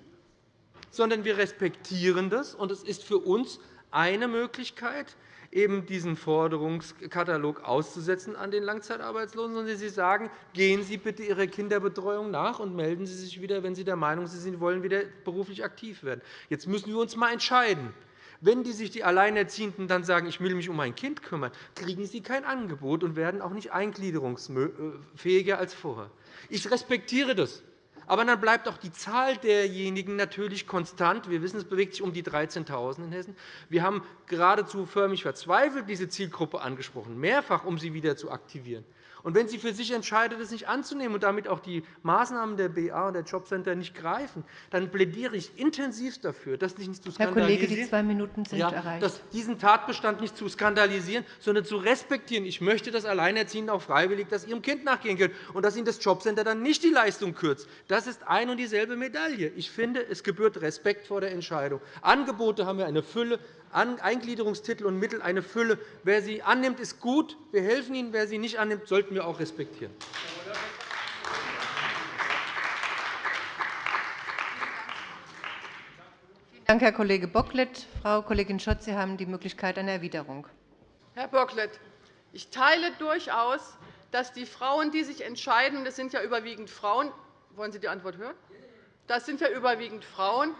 S3: sondern wir respektieren das. Und es ist für uns eine Möglichkeit, eben diesen Forderungskatalog auszusetzen an den Langzeitarbeitslosen, sondern Sie sagen, gehen Sie bitte Ihrer Kinderbetreuung nach und melden Sie sich wieder, wenn Sie der Meinung sind, Sie wollen wieder beruflich aktiv werden. Jetzt müssen wir uns einmal entscheiden. Wenn die sich die Alleinerziehenden dann sagen, ich will mich um mein Kind kümmern, kriegen sie kein Angebot und werden auch nicht eingliederungsfähiger als vorher. Ich respektiere das. Aber dann bleibt auch die Zahl derjenigen natürlich konstant. Wir wissen, es bewegt sich um die 13.000 in Hessen. Wir haben geradezu förmlich verzweifelt diese Zielgruppe angesprochen, mehrfach, um sie wieder zu aktivieren. Und wenn sie für sich entscheidet, es nicht anzunehmen und damit auch die Maßnahmen der BA und der Jobcenter nicht greifen, dann plädiere ich intensiv dafür, das nicht zu
S1: skandalisieren. Herr Kollege, die zwei Minuten sind
S3: ja,
S1: erreicht.
S3: Dass diesen Tatbestand nicht zu skandalisieren, sondern zu respektieren. Ich möchte, dass Alleinerziehende auch freiwillig das ihrem Kind nachgehen können und dass ihnen das Jobcenter dann nicht die Leistung kürzt. Das ist ein und dieselbe Medaille. Ich finde, es gebührt Respekt vor der Entscheidung. Angebote haben wir eine Fülle. Eingliederungstitel und Mittel eine Fülle. Wer sie annimmt, ist gut. Wir helfen ihnen. Wer sie nicht annimmt, sollten wir auch respektieren.
S1: Vielen Dank, Herr Kollege Bocklet. Frau Kollegin Schott, Sie haben die Möglichkeit einer Erwiderung.
S4: Herr Bocklet, ich teile durchaus, dass die Frauen, die sich entscheiden, das sind ja überwiegend Frauen, wollen Sie die Antwort hören? Das sind ja überwiegend Frauen,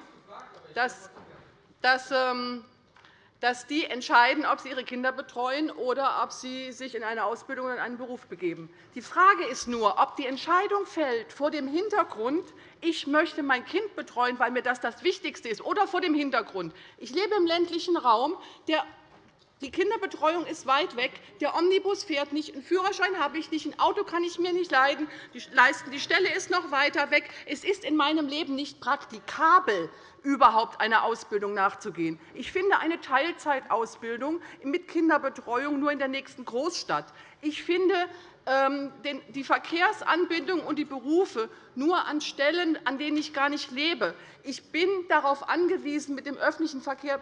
S4: dass, dass ähm, dass die entscheiden, ob sie ihre Kinder betreuen oder ob sie sich in eine Ausbildung oder in einen Beruf begeben. Die Frage ist nur, ob die Entscheidung fällt vor dem Hintergrund, ich möchte mein Kind betreuen, weil mir das das Wichtigste ist, oder vor dem Hintergrund, ich lebe im ländlichen Raum, die Kinderbetreuung ist weit weg. Der Omnibus fährt nicht. Einen Führerschein habe ich nicht. Ein Auto kann ich mir nicht leisten. Die Stelle ist noch weiter weg. Es ist in meinem Leben nicht praktikabel, überhaupt einer Ausbildung nachzugehen. Ich finde eine Teilzeitausbildung mit Kinderbetreuung nur in der nächsten Großstadt. Ich finde ähm, die Verkehrsanbindung und die Berufe nur an Stellen, an denen ich gar nicht lebe. Ich bin darauf angewiesen, mit dem öffentlichen Verkehr,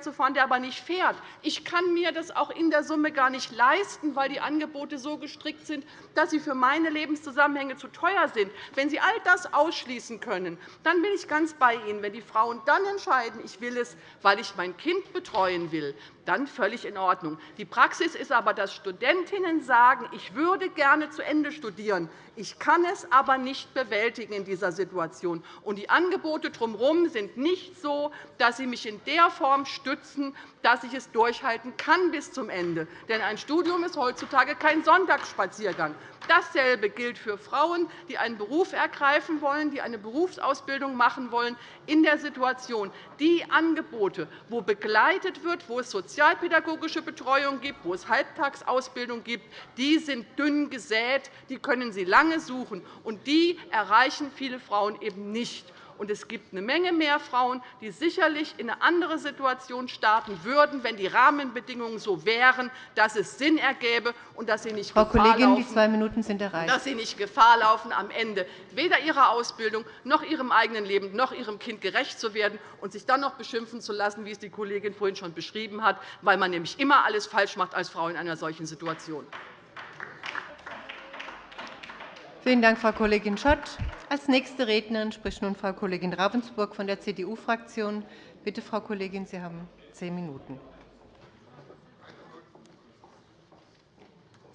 S4: zu fahren, der aber nicht fährt. Ich kann mir das auch in der Summe gar nicht leisten, weil die Angebote so gestrickt sind, dass sie für meine Lebenszusammenhänge zu teuer sind. Wenn Sie all das ausschließen können, dann bin ich ganz bei Ihnen. Wenn die Frauen dann entscheiden, ich will es, weil ich mein Kind betreuen will, dann völlig in Ordnung. Die Praxis ist aber, dass Studentinnen sagen, ich würde gerne zu Ende studieren, ich kann es aber nicht bewältigen in dieser Situation. Und die Angebote drumherum sind nicht so, dass sie mich in der Form stützen, dass ich es durchhalten kann bis zum Ende. Denn ein Studium ist heutzutage kein Sonntagsspaziergang. Dasselbe gilt für Frauen, die einen Beruf ergreifen wollen, die eine Berufsausbildung machen wollen, in der Situation. Die Angebote, wo begleitet wird, wo es sozialpädagogische Betreuung gibt, wo es Halbtagsausbildung gibt, die sind dünn gesät, die können Sie lange suchen, und die erreichen viele Frauen eben nicht. Und es gibt eine Menge mehr Frauen, die sicherlich in eine andere Situation starten würden, wenn die Rahmenbedingungen so wären, dass es Sinn ergäbe und dass sie nicht
S1: Frau
S4: Gefahr
S1: Kollegin,
S4: laufen,
S1: die zwei Minuten sind erreicht.
S4: dass sie nicht Gefahr laufen, am Ende weder ihrer Ausbildung noch ihrem eigenen Leben noch ihrem Kind gerecht zu werden und sich dann noch beschimpfen zu lassen, wie es die Kollegin vorhin schon beschrieben hat, weil man nämlich immer alles falsch macht als Frau in einer solchen Situation.
S1: Vielen Dank, Frau Kollegin Schott. Als nächste Rednerin spricht nun Frau Kollegin Ravensburg von der CDU-Fraktion. Bitte, Frau Kollegin, Sie haben zehn Minuten.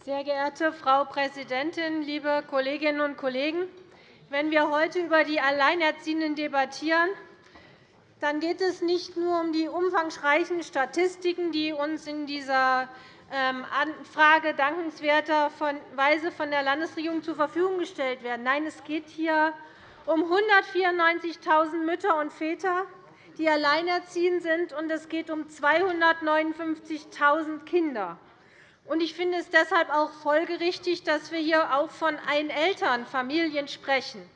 S5: Sehr geehrte Frau Präsidentin, liebe Kolleginnen und Kollegen! Wenn wir heute über die Alleinerziehenden debattieren, dann geht es nicht nur um die umfangreichen Statistiken, die uns in dieser Anfrage dankenswerterweise von der Landesregierung zur Verfügung gestellt werden. Nein, es geht hier um 194.000 Mütter und Väter, die alleinerziehend sind, und es geht um 259.000 Kinder. Ich finde es deshalb auch folgerichtig, dass wir hier auch von Einelternfamilien sprechen.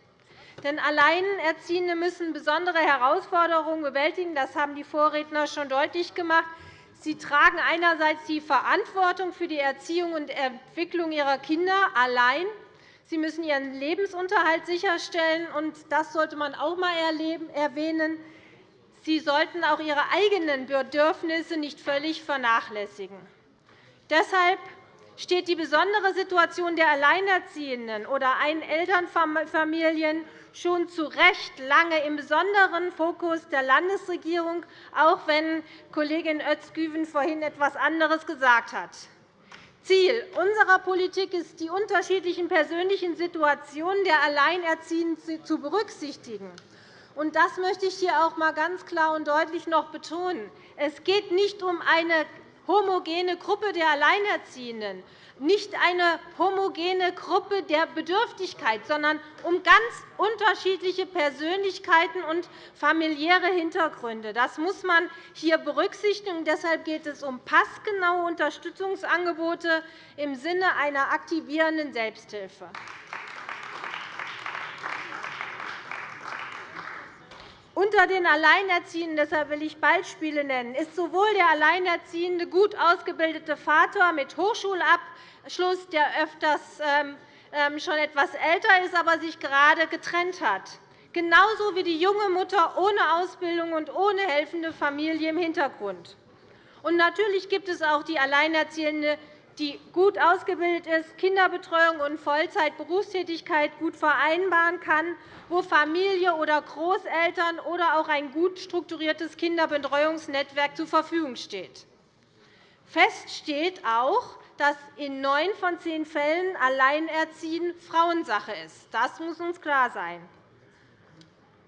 S5: Denn Alleinerziehende müssen besondere Herausforderungen bewältigen. Das haben die Vorredner schon deutlich gemacht. Sie tragen einerseits die Verantwortung für die Erziehung und Entwicklung ihrer Kinder allein. Sie müssen ihren Lebensunterhalt sicherstellen, und das sollte man auch einmal erwähnen. Sie sollten auch ihre eigenen Bedürfnisse nicht völlig vernachlässigen. Deshalb steht die besondere Situation der Alleinerziehenden oder Einelternfamilien schon zu Recht lange im besonderen Fokus der Landesregierung, auch wenn Kollegin Özgüven vorhin etwas anderes gesagt hat. Ziel unserer Politik ist, die unterschiedlichen persönlichen Situationen der Alleinerziehenden zu berücksichtigen. Das möchte ich hier auch einmal ganz klar und deutlich noch betonen. Es geht nicht um eine homogene Gruppe der Alleinerziehenden. Nicht eine homogene Gruppe der Bedürftigkeit, sondern um ganz unterschiedliche Persönlichkeiten und familiäre Hintergründe. Das muss man hier berücksichtigen. Deshalb geht es um passgenaue Unterstützungsangebote im Sinne einer aktivierenden Selbsthilfe. Unter den Alleinerziehenden, deshalb will ich Beispiele nennen, ist sowohl der alleinerziehende, gut ausgebildete Vater mit Hochschulabschluss, der öfters ähm, ähm, schon etwas älter ist, aber sich gerade getrennt hat, genauso wie die junge Mutter ohne Ausbildung und ohne helfende Familie im Hintergrund. Und natürlich gibt es auch die Alleinerziehende, die gut ausgebildet ist, Kinderbetreuung und Vollzeitberufstätigkeit gut vereinbaren kann, wo Familie oder Großeltern oder auch ein gut strukturiertes Kinderbetreuungsnetzwerk zur Verfügung steht. Fest steht auch, dass in neun von zehn Fällen Alleinerziehen Frauensache ist. Das muss uns klar sein.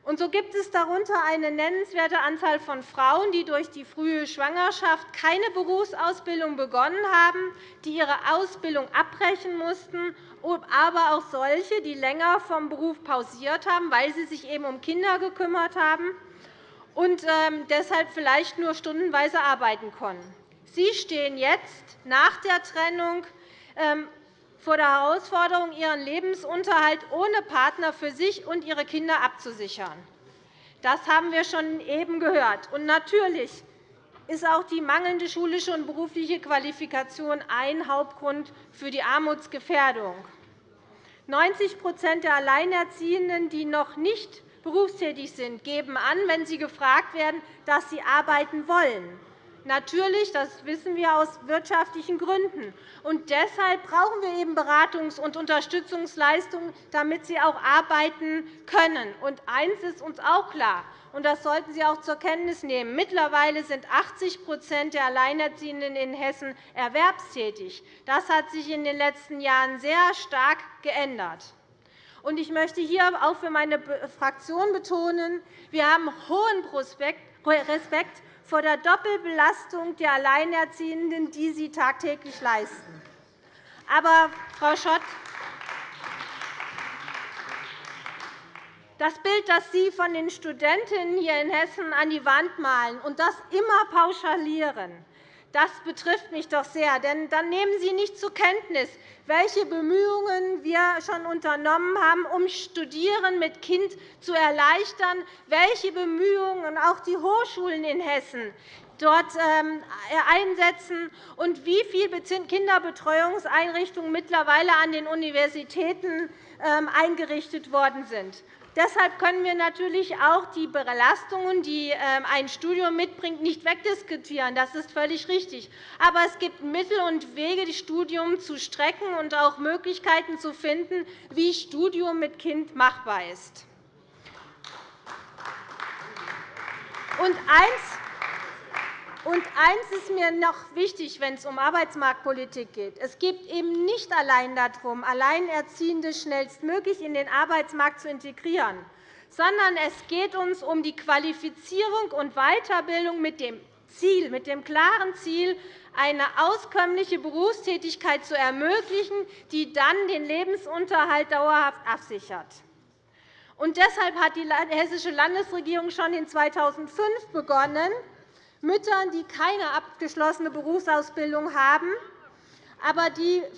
S5: Und so gibt es darunter eine nennenswerte Anzahl von Frauen, die durch die frühe Schwangerschaft keine Berufsausbildung begonnen haben, die ihre Ausbildung abbrechen mussten, aber auch solche, die länger vom Beruf pausiert haben, weil sie sich eben um Kinder gekümmert haben und ähm, deshalb vielleicht nur stundenweise arbeiten konnten. Sie stehen jetzt nach der Trennung ähm, vor der Herausforderung, ihren Lebensunterhalt ohne Partner für sich und ihre Kinder abzusichern. Das haben wir schon eben gehört. Und natürlich ist auch die mangelnde schulische und berufliche Qualifikation ein Hauptgrund für die Armutsgefährdung. 90% der Alleinerziehenden, die noch nicht berufstätig sind, geben an, wenn sie gefragt werden, dass sie arbeiten wollen. Natürlich, das wissen wir aus wirtschaftlichen Gründen. Und deshalb brauchen wir eben Beratungs- und Unterstützungsleistungen, damit sie auch arbeiten können. Und eines ist uns auch klar, und das sollten Sie auch zur Kenntnis nehmen. Mittlerweile sind 80% der Alleinerziehenden in Hessen erwerbstätig. Das hat sich in den letzten Jahren sehr stark geändert. Ich möchte hier auch für meine Fraktion betonen, wir haben hohen Respekt vor der Doppelbelastung der Alleinerziehenden, die sie tagtäglich leisten. Aber, Frau Schott, das Bild, das Sie von den Studentinnen hier in Hessen an die Wand malen und das immer pauschalieren, das betrifft mich doch sehr. Denn dann nehmen Sie nicht zur Kenntnis, welche Bemühungen wir schon unternommen haben, um Studieren mit Kind zu erleichtern, welche Bemühungen auch die Hochschulen in Hessen dort ähm, einsetzen und wie viele Kinderbetreuungseinrichtungen mittlerweile an den Universitäten ähm, eingerichtet worden sind. Deshalb können wir natürlich auch die Belastungen, die ähm, ein Studium mitbringt, nicht wegdiskutieren. Das ist völlig richtig. Aber es gibt Mittel und Wege, das Studium zu strecken und auch Möglichkeiten zu finden, wie Studium mit Kind machbar ist. Und eins und eines ist mir noch wichtig, wenn es um Arbeitsmarktpolitik geht. Es geht eben nicht allein darum, Alleinerziehende schnellstmöglich in den Arbeitsmarkt zu integrieren, sondern es geht uns um die Qualifizierung und Weiterbildung mit dem Ziel, mit dem klaren Ziel, eine auskömmliche Berufstätigkeit zu ermöglichen, die dann den Lebensunterhalt dauerhaft absichert. Und deshalb hat die Hessische Landesregierung schon in 2005 begonnen, Müttern, die keine abgeschlossene Berufsausbildung haben, aber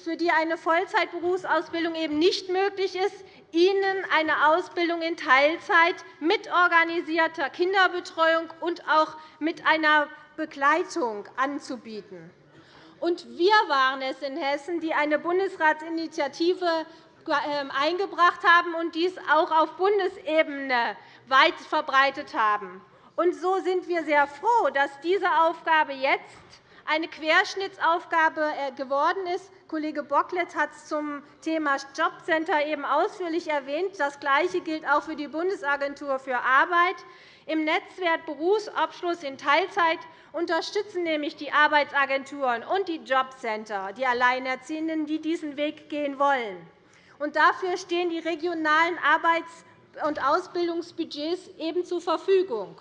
S5: für die eine Vollzeitberufsausbildung eben nicht möglich ist, ihnen eine Ausbildung in Teilzeit mit organisierter Kinderbetreuung und auch mit einer Begleitung anzubieten. Wir waren es in Hessen, die eine Bundesratsinitiative ähm, eingebracht haben und dies auch auf Bundesebene weit verbreitet haben. Und so sind wir sehr froh, dass diese Aufgabe jetzt eine Querschnittsaufgabe äh, geworden ist. Kollege Bockletz hat es zum Thema Jobcenter eben ausführlich erwähnt. Das Gleiche gilt auch für die Bundesagentur für Arbeit. Im Netzwerk Berufsabschluss in Teilzeit unterstützen nämlich die Arbeitsagenturen und die Jobcenter die Alleinerziehenden, die diesen Weg gehen wollen. Und dafür stehen die regionalen Arbeits- und Ausbildungsbudgets eben zur Verfügung.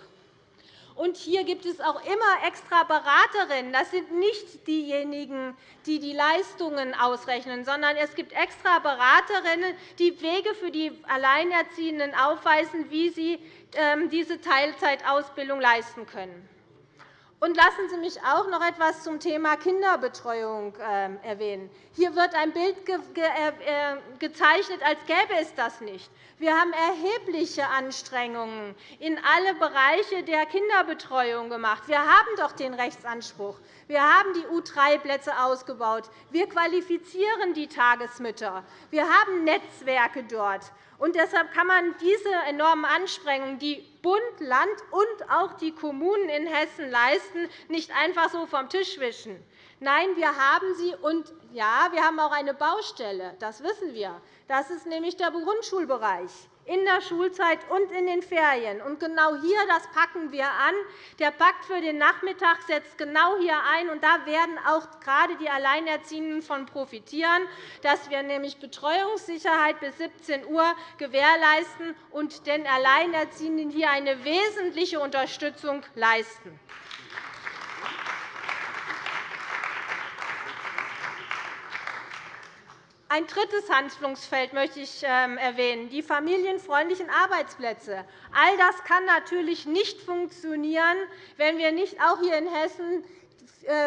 S5: Und hier gibt es auch immer extra Beraterinnen. Das sind nicht diejenigen, die die Leistungen ausrechnen, sondern es gibt extra Beraterinnen, die Wege für die Alleinerziehenden aufweisen, wie sie ähm, diese Teilzeitausbildung leisten können. Lassen Sie mich auch noch etwas zum Thema Kinderbetreuung ähm, erwähnen. Hier wird ein Bild äh, äh, gezeichnet, als gäbe es das nicht. Wir haben erhebliche Anstrengungen in alle Bereiche der Kinderbetreuung gemacht. Wir haben doch den Rechtsanspruch. Wir haben die U3-Plätze ausgebaut. Wir qualifizieren die Tagesmütter. Wir haben Netzwerke dort. Und deshalb kann man diese enormen Anstrengungen, die Bund, Land und auch die Kommunen in Hessen leisten, nicht einfach so vom Tisch wischen. Nein, wir haben sie. Und ja, wir haben auch eine Baustelle. Das wissen wir. Das ist nämlich der Grundschulbereich in der Schulzeit und in den Ferien. Und genau hier das packen wir an. Der Pakt für den Nachmittag setzt genau hier ein. Und da werden auch gerade die Alleinerziehenden von profitieren, dass wir nämlich Betreuungssicherheit bis 17 Uhr gewährleisten und den Alleinerziehenden hier eine wesentliche Unterstützung leisten. Ein drittes Handlungsfeld möchte ich ähm, erwähnen, die familienfreundlichen Arbeitsplätze. All das kann natürlich nicht funktionieren, wenn wir nicht auch hier in Hessen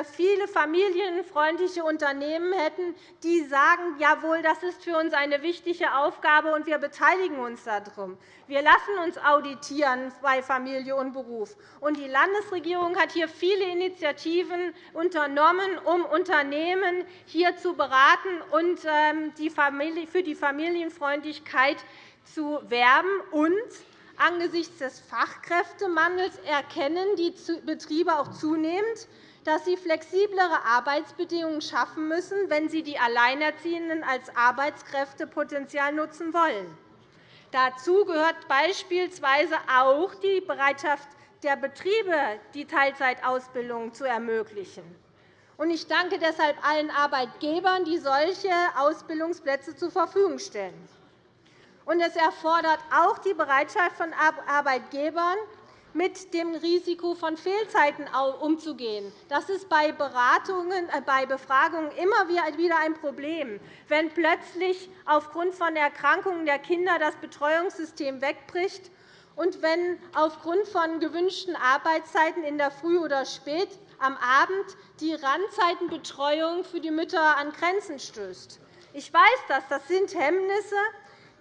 S5: viele familienfreundliche Unternehmen hätten, die sagen, jawohl, das ist für uns eine wichtige Aufgabe, und wir beteiligen uns darum. Wir lassen uns auditieren bei Familie und Beruf. Und die Landesregierung hat hier viele Initiativen unternommen, um Unternehmen hier zu beraten und ähm, für die Familienfreundlichkeit zu werben. Und angesichts des Fachkräftemangels erkennen die Betriebe auch zunehmend, dass sie flexiblere Arbeitsbedingungen schaffen müssen, wenn sie die Alleinerziehenden als Arbeitskräftepotenzial nutzen wollen. Dazu gehört beispielsweise auch die Bereitschaft der Betriebe, die Teilzeitausbildung zu ermöglichen. Ich danke deshalb allen Arbeitgebern, die solche Ausbildungsplätze zur Verfügung stellen. Es erfordert auch die Bereitschaft von Arbeitgebern, mit dem Risiko von Fehlzeiten umzugehen. Das ist bei, Beratungen, äh, bei Befragungen immer wieder ein Problem, wenn plötzlich aufgrund von Erkrankungen der Kinder das Betreuungssystem wegbricht und wenn aufgrund von gewünschten Arbeitszeiten in der Früh oder spät am Abend die Randzeitenbetreuung für die Mütter an Grenzen stößt. Ich weiß das. Das sind Hemmnisse,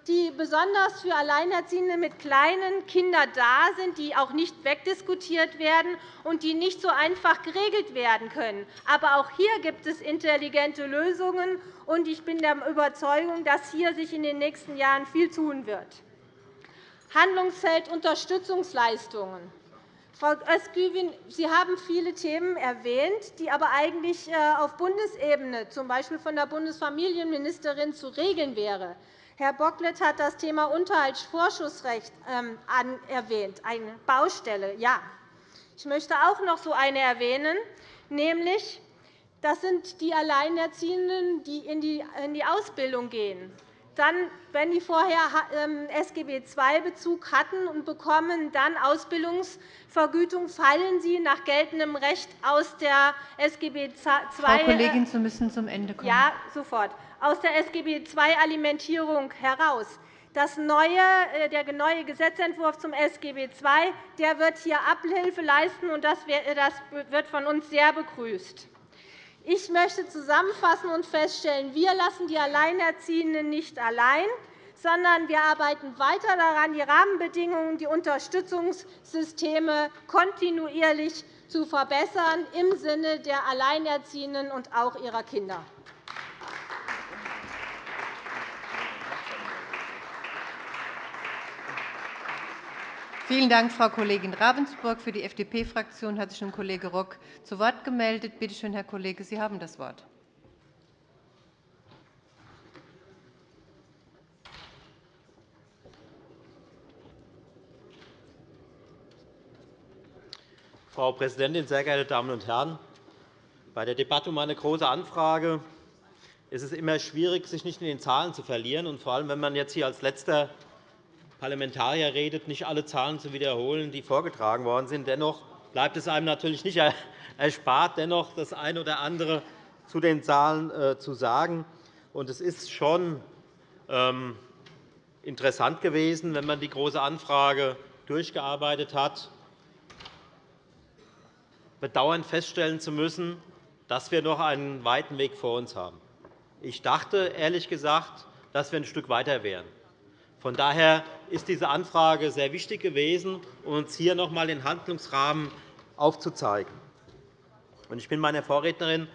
S5: die besonders für Alleinerziehende mit kleinen Kindern da sind, die auch nicht wegdiskutiert werden und die nicht so einfach geregelt werden können. Aber auch hier gibt es intelligente Lösungen, und ich bin der Überzeugung, dass hier sich in den nächsten Jahren viel tun wird. Handlungsfeld Unterstützungsleistungen. Frau Özgüven, Sie haben viele Themen erwähnt, die aber eigentlich äh, auf Bundesebene, z. B. von der Bundesfamilienministerin, zu regeln wären. Herr Bocklet hat das Thema Unterhaltsvorschussrecht ähm, erwähnt, eine Baustelle. Ja, ich möchte auch noch so eine erwähnen, nämlich das sind die Alleinerziehenden, die in die Ausbildung gehen. Dann, wenn die vorher ähm, SGB II-Bezug hatten und bekommen dann Ausbildungsvergütung, fallen sie nach geltendem Recht aus der SGB II.
S1: Frau Kollegin, Sie müssen zum Ende kommen.
S5: Ja, sofort aus der SGB II-Alimentierung heraus. Das neue, äh, der neue Gesetzentwurf zum SGB II der wird hier Abhilfe leisten, und das wird von uns sehr begrüßt. Ich möchte zusammenfassen und feststellen, wir lassen die Alleinerziehenden nicht allein, sondern wir arbeiten weiter daran, die Rahmenbedingungen, die Unterstützungssysteme kontinuierlich zu verbessern im Sinne der Alleinerziehenden und auch ihrer Kinder.
S1: Vielen Dank, Frau Kollegin Ravensburg. Für die FDP-Fraktion hat sich nun Kollege Rock zu Wort gemeldet. Bitte schön, Herr Kollege, Sie haben das Wort.
S6: Frau Präsidentin, sehr geehrte Damen und Herren! Bei der Debatte um eine Große Anfrage ist es immer schwierig, sich nicht in den Zahlen zu verlieren, vor allem wenn man jetzt hier als Letzter Parlamentarier redet, nicht alle Zahlen zu wiederholen, die vorgetragen worden sind. Dennoch bleibt es einem natürlich nicht erspart, dennoch das eine oder andere zu den Zahlen äh, zu sagen. Es ist schon ähm, interessant gewesen, wenn man die Große Anfrage durchgearbeitet hat, bedauernd feststellen zu müssen, dass wir noch einen weiten Weg vor uns haben. Ich dachte, ehrlich gesagt, dass wir ein Stück weiter wären. Von daher ist diese Anfrage sehr wichtig gewesen, um uns hier noch einmal den Handlungsrahmen aufzuzeigen. Ich bin meiner Vorrednerin,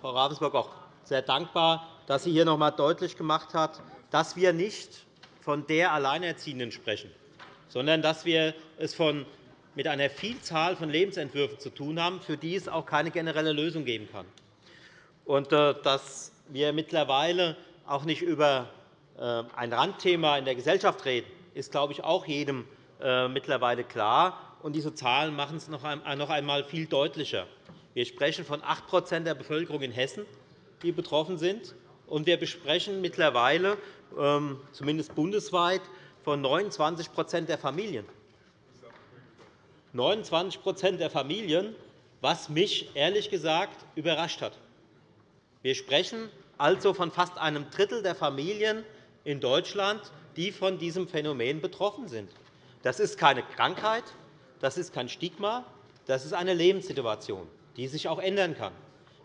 S6: Frau Ravensburg, auch sehr dankbar, dass sie hier noch einmal deutlich gemacht hat, dass wir nicht von der Alleinerziehenden sprechen, sondern dass wir es mit einer Vielzahl von Lebensentwürfen zu tun haben, für die es auch keine generelle Lösung geben kann. Und äh, dass wir mittlerweile auch nicht über ein Randthema in der Gesellschaft reden, ist, glaube ich, auch jedem äh, mittlerweile klar. Und diese Zahlen machen es noch einmal viel deutlicher. Wir sprechen von 8% der Bevölkerung in Hessen, die betroffen sind. Und wir besprechen mittlerweile, ähm, zumindest bundesweit, von 29 der Familien. 29% der Familien, was mich ehrlich gesagt überrascht hat. Wir sprechen also von fast einem Drittel der Familien in Deutschland, die von diesem Phänomen betroffen sind. Das ist keine Krankheit, das ist kein Stigma, das ist eine Lebenssituation, die sich auch ändern kann.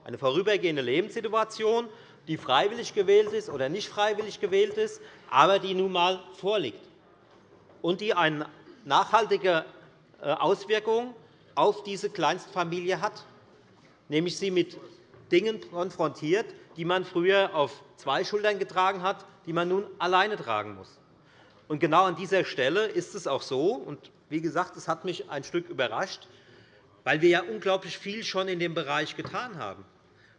S6: Eine vorübergehende Lebenssituation, die freiwillig gewählt ist oder nicht freiwillig gewählt ist, aber die nun einmal vorliegt und die eine nachhaltige äh, Auswirkung auf diese Kleinstfamilie hat, nämlich sie mit Dingen konfrontiert, die man früher auf zwei Schultern getragen hat, die man nun alleine tragen muss. Und genau an dieser Stelle ist es auch so, und wie gesagt, es hat mich ein Stück überrascht, weil wir ja unglaublich viel schon in dem Bereich getan haben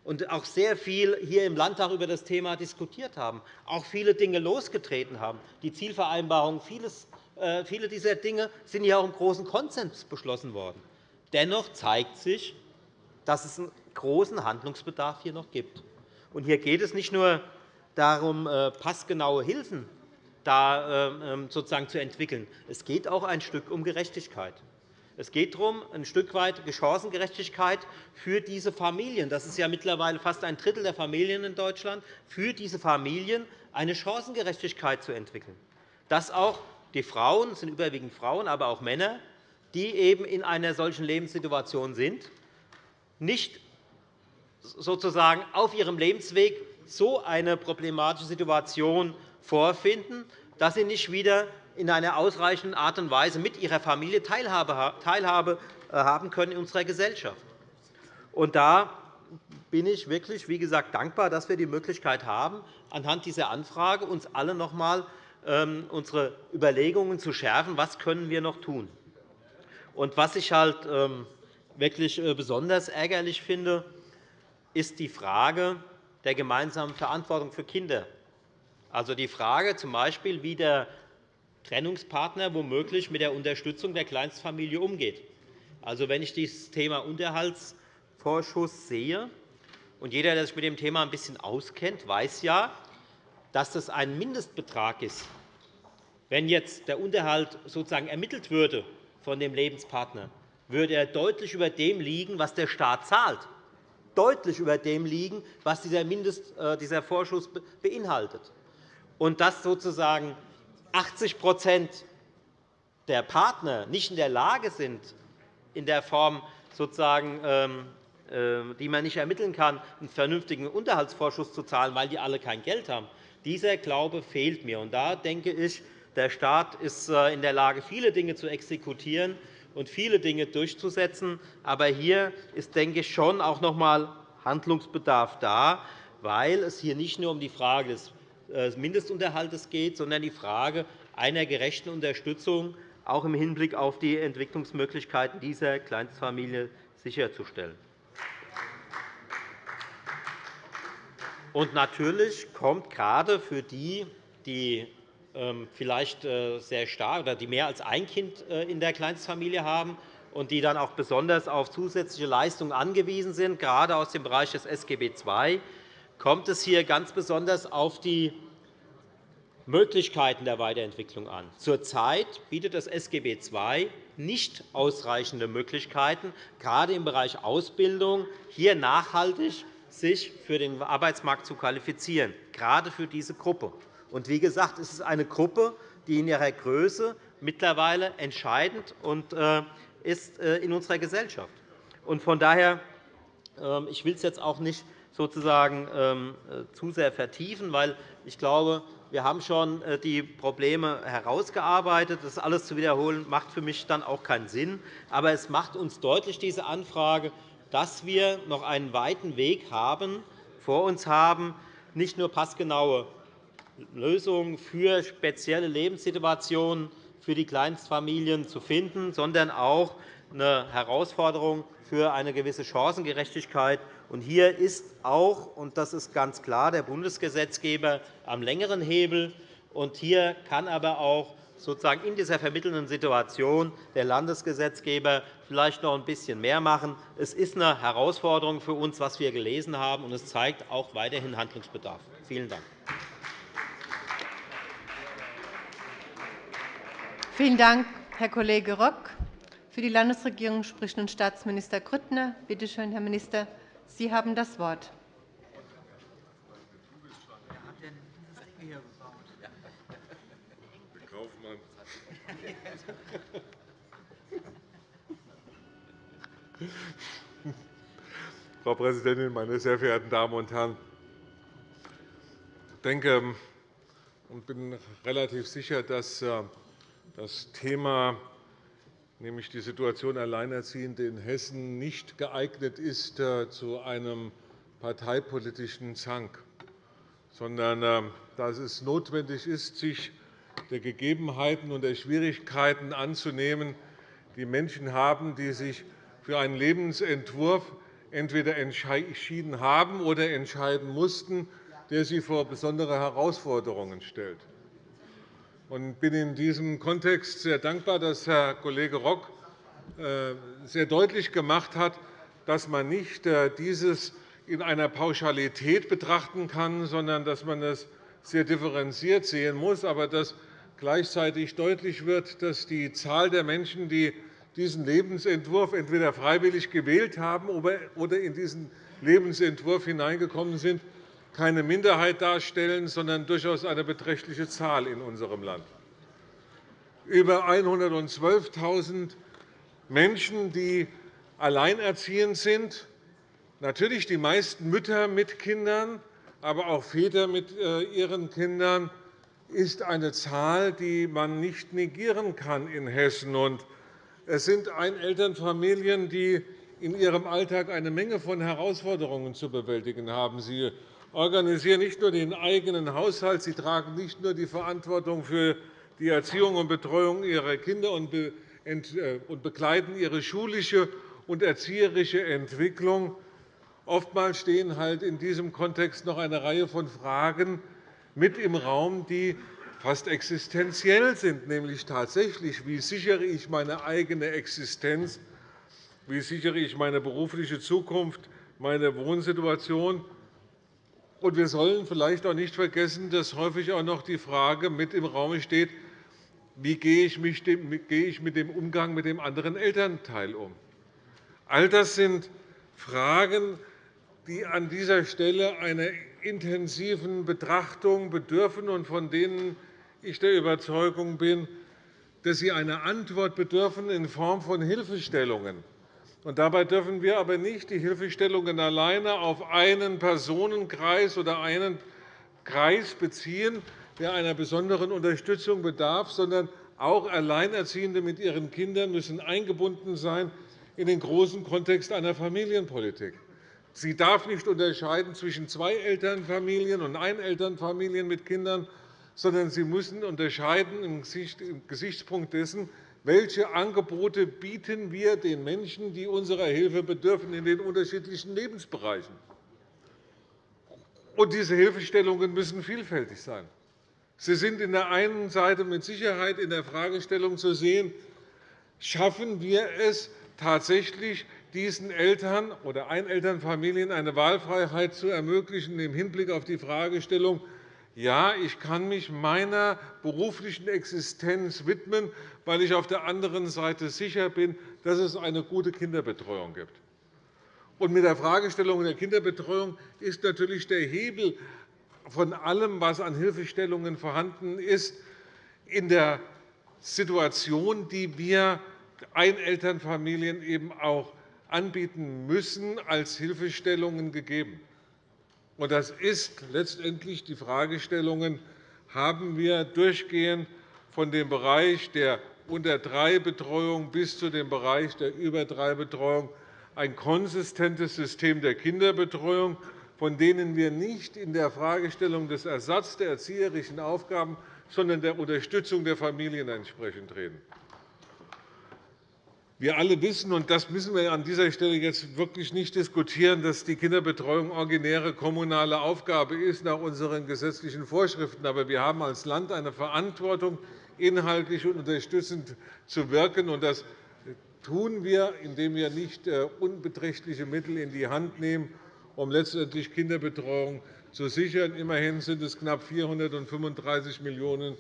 S6: und auch sehr viel hier im Landtag über das Thema diskutiert haben, auch viele Dinge losgetreten haben, die Zielvereinbarung, vieles, äh, viele dieser Dinge sind ja auch im großen Konsens beschlossen worden. Dennoch zeigt sich, dass es einen großen Handlungsbedarf hier noch gibt. Und hier geht es nicht nur darum, äh, passgenaue Hilfen da äh, ähm, sozusagen zu entwickeln. Es geht auch ein Stück um Gerechtigkeit. Es geht darum, ein Stück weit Chancengerechtigkeit für diese Familien. Das ist ja mittlerweile fast ein Drittel der Familien in Deutschland, für diese Familien eine Chancengerechtigkeit zu entwickeln. Dass auch die Frauen, es sind überwiegend Frauen, aber auch Männer, die eben in einer solchen Lebenssituation sind, nicht sozusagen auf ihrem Lebensweg so eine problematische Situation vorfinden, dass sie nicht wieder in einer ausreichenden Art und Weise mit ihrer Familie Teilhabe äh, haben können in unserer Gesellschaft. Und da bin ich wirklich, wie gesagt, dankbar, dass wir die Möglichkeit haben, anhand dieser Anfrage uns alle noch einmal ähm, unsere Überlegungen zu schärfen, was können wir noch tun. Und was ich halt ähm, wirklich äh, besonders ärgerlich finde, ist die Frage der gemeinsamen Verantwortung für Kinder. Also die Frage z. B., wie der Trennungspartner womöglich mit der Unterstützung der Kleinstfamilie umgeht. Also, wenn ich dieses Thema Unterhaltsvorschuss sehe, und jeder, der sich mit dem Thema ein bisschen auskennt, weiß ja, dass das ein Mindestbetrag ist. Wenn jetzt der Unterhalt sozusagen ermittelt würde von dem Lebenspartner, würde er deutlich über dem liegen, was der Staat zahlt, deutlich über dem liegen, was dieser, Mindest, äh, dieser Vorschuss beinhaltet. Und dass sozusagen 80% der Partner nicht in der Lage sind, in der Form, sozusagen, ähm, äh, die man nicht ermitteln kann, einen vernünftigen Unterhaltsvorschuss zu zahlen, weil die alle kein Geld haben. Dieser Glaube fehlt mir. Und da denke ich, der Staat ist äh, in der Lage, viele Dinge zu exekutieren und viele Dinge durchzusetzen. Aber hier ist, denke ich, schon auch noch einmal Handlungsbedarf da, weil es hier nicht nur um die Frage des äh, Mindestunterhalts geht, sondern die Frage einer gerechten Unterstützung auch im Hinblick auf die Entwicklungsmöglichkeiten dieser Kleinstfamilie sicherzustellen. Und natürlich kommt gerade für die, die vielleicht äh, sehr stark oder die mehr als ein Kind äh, in der Kleinstfamilie haben und die dann auch besonders auf zusätzliche Leistungen angewiesen sind, gerade aus dem Bereich des SGB II, kommt es hier ganz besonders auf die Möglichkeiten der Weiterentwicklung an. Zurzeit bietet das SGB II nicht ausreichende Möglichkeiten, gerade im Bereich Ausbildung hier nachhaltig sich für den Arbeitsmarkt zu qualifizieren, gerade für diese Gruppe. Und wie gesagt, es ist eine Gruppe, die in ihrer Größe mittlerweile entscheidend und, äh, ist äh, in unserer Gesellschaft. Und von daher, ähm, ich will es jetzt auch nicht sozusagen ähm, äh, zu sehr vertiefen, weil ich glaube, wir haben schon die Probleme herausgearbeitet. Das alles zu wiederholen, macht für mich dann auch keinen Sinn. Aber es macht uns deutlich, diese Anfrage, dass wir noch einen weiten Weg haben, vor uns haben, nicht nur passgenaue Lösungen für spezielle Lebenssituationen für die Kleinstfamilien zu finden, sondern auch eine Herausforderung für eine gewisse Chancengerechtigkeit. hier ist auch, und das ist ganz klar, der Bundesgesetzgeber am längeren Hebel. hier kann aber auch sozusagen in dieser vermittelnden Situation der Landesgesetzgeber vielleicht noch ein bisschen mehr machen. Es ist eine Herausforderung für uns, was wir gelesen haben, und es zeigt auch weiterhin Handlungsbedarf. Vielen Dank.
S1: Vielen Dank, Herr Kollege Rock. Für die Landesregierung spricht nun Staatsminister Grüttner. Bitte schön, Herr Minister, Sie haben das Wort.
S7: Frau Präsidentin, meine sehr verehrten Damen und Herren! Ich denke und bin relativ sicher, dass äh, das Thema, nämlich die Situation Alleinerziehende in Hessen, nicht geeignet ist äh, zu einem parteipolitischen Zank, sondern äh, dass es notwendig ist, sich der Gegebenheiten und der Schwierigkeiten anzunehmen, die Menschen haben, die sich für einen Lebensentwurf entweder entschieden haben oder entscheiden mussten, der sie vor besondere Herausforderungen stellt. Ich bin in diesem Kontext sehr dankbar, dass Herr Kollege Rock äh, sehr deutlich gemacht hat, dass man nicht äh, dieses in einer Pauschalität betrachten kann, sondern dass man es sehr differenziert sehen muss, aber dass gleichzeitig deutlich wird, dass die Zahl der Menschen, die diesen Lebensentwurf entweder freiwillig gewählt haben oder in diesen Lebensentwurf hineingekommen sind, keine Minderheit darstellen, sondern durchaus eine beträchtliche Zahl in unserem Land. Über 112.000 Menschen, die alleinerziehend sind, natürlich die meisten Mütter mit Kindern, aber auch Väter mit äh, ihren Kindern, ist eine Zahl, die man nicht negieren kann in Hessen. Es sind Einelternfamilien, die in ihrem Alltag eine Menge von Herausforderungen zu bewältigen haben. Sie organisieren nicht nur den eigenen Haushalt, sie tragen nicht nur die Verantwortung für die Erziehung und Betreuung ihrer Kinder und äh, begleiten ihre schulische und erzieherische Entwicklung. Oftmals stehen halt in diesem Kontext noch eine Reihe von Fragen mit im Raum, die fast existenziell sind, nämlich tatsächlich, wie sichere ich meine eigene Existenz, wie sichere ich meine berufliche Zukunft, meine Wohnsituation. Und wir sollen vielleicht auch nicht vergessen, dass häufig auch noch die Frage mit im Raum steht, wie gehe ich mit dem Umgang mit dem anderen Elternteil um. All das sind Fragen, die an dieser Stelle einer intensiven Betrachtung bedürfen und von denen ich der Überzeugung bin, dass sie einer Antwort bedürfen in Form von Hilfestellungen. Dabei dürfen wir aber nicht die Hilfestellungen alleine auf einen Personenkreis oder einen Kreis beziehen, der einer besonderen Unterstützung bedarf, sondern auch Alleinerziehende mit ihren Kindern müssen eingebunden sein in den großen Kontext einer Familienpolitik. Sie darf nicht unterscheiden zwischen zwei Elternfamilien und Einelternfamilien mit Kindern, sondern sie müssen unterscheiden im Gesichtspunkt dessen, welche Angebote bieten wir den Menschen, die unserer Hilfe bedürfen, in den unterschiedlichen Lebensbereichen. Und diese Hilfestellungen müssen vielfältig sein. Sie sind in der einen Seite mit Sicherheit in der Fragestellung zu sehen, schaffen wir es tatsächlich, diesen Eltern oder Einelternfamilien eine Wahlfreiheit zu ermöglichen im Hinblick auf die Fragestellung, ja, ich kann mich meiner beruflichen Existenz widmen, weil ich auf der anderen Seite sicher bin, dass es eine gute Kinderbetreuung gibt. Und mit der Fragestellung der Kinderbetreuung ist natürlich der Hebel von allem, was an Hilfestellungen vorhanden ist, in der Situation, die wir Einelternfamilien eben auch anbieten müssen, als Hilfestellungen gegeben. Das ist letztendlich die Fragestellung, haben wir durchgehend von dem Bereich der Unter-3-Betreuung bis zu dem Bereich der Über-3-Betreuung ein konsistentes System der Kinderbetreuung, von denen wir nicht in der Fragestellung des Ersatzes der erzieherischen Aufgaben, sondern der Unterstützung der Familien entsprechend reden. Wir alle wissen, und das müssen wir an dieser Stelle jetzt wirklich nicht diskutieren, dass die Kinderbetreuung originäre kommunale Aufgabe ist nach unseren gesetzlichen Vorschriften. Aber wir haben als Land eine Verantwortung, inhaltlich und unterstützend zu wirken. Und das tun wir, indem wir nicht äh, unbeträchtliche Mittel in die Hand nehmen, um letztendlich Kinderbetreuung zu sichern. Immerhin sind es knapp 435 Millionen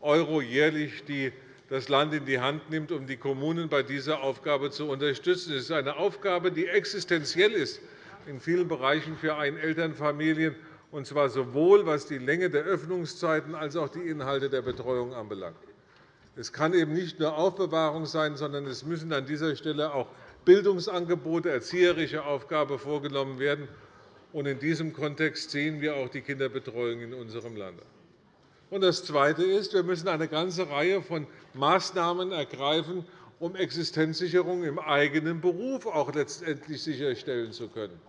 S7: € jährlich, die das Land in die Hand nimmt, um die Kommunen bei dieser Aufgabe zu unterstützen. Es ist eine Aufgabe, die existenziell ist in vielen Bereichen für Einelternfamilien, und zwar sowohl was die Länge der Öffnungszeiten als auch die Inhalte der Betreuung anbelangt. Es kann eben nicht nur Aufbewahrung sein, sondern es müssen an dieser Stelle auch Bildungsangebote, erzieherische Aufgaben vorgenommen werden. In diesem Kontext sehen wir auch die Kinderbetreuung in unserem Land. Das Zweite ist, wir müssen eine ganze Reihe von Maßnahmen ergreifen, um Existenzsicherung im eigenen Beruf auch letztendlich sicherstellen zu können.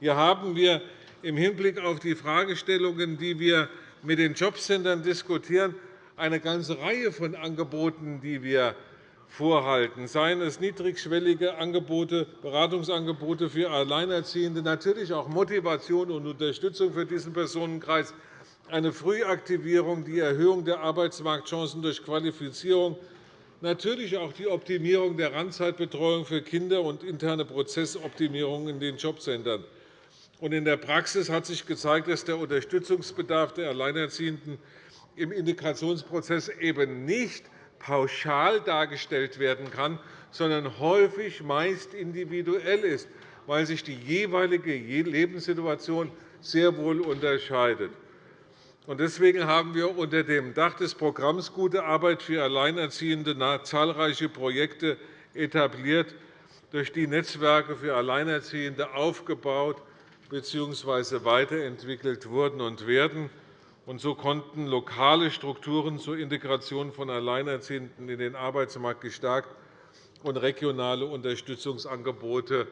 S7: Hier haben wir im Hinblick auf die Fragestellungen, die wir mit den Jobcentern diskutieren, eine ganze Reihe von Angeboten, die wir vorhalten, seien es niedrigschwellige Angebote, Beratungsangebote für Alleinerziehende, natürlich auch Motivation und Unterstützung für diesen Personenkreis, eine Frühaktivierung, die Erhöhung der Arbeitsmarktchancen durch Qualifizierung, natürlich auch die Optimierung der Randzeitbetreuung für Kinder und interne Prozessoptimierung in den Jobcentern. In der Praxis hat sich gezeigt, dass der Unterstützungsbedarf der Alleinerziehenden im Integrationsprozess eben nicht pauschal dargestellt werden kann, sondern häufig meist individuell ist, weil sich die jeweilige Lebenssituation sehr wohl unterscheidet. Deswegen haben wir unter dem Dach des Programms Gute Arbeit für Alleinerziehende zahlreiche Projekte etabliert, durch die Netzwerke für Alleinerziehende aufgebaut bzw. weiterentwickelt wurden und werden. So konnten lokale Strukturen zur Integration von Alleinerziehenden in den Arbeitsmarkt gestärkt und regionale Unterstützungsangebote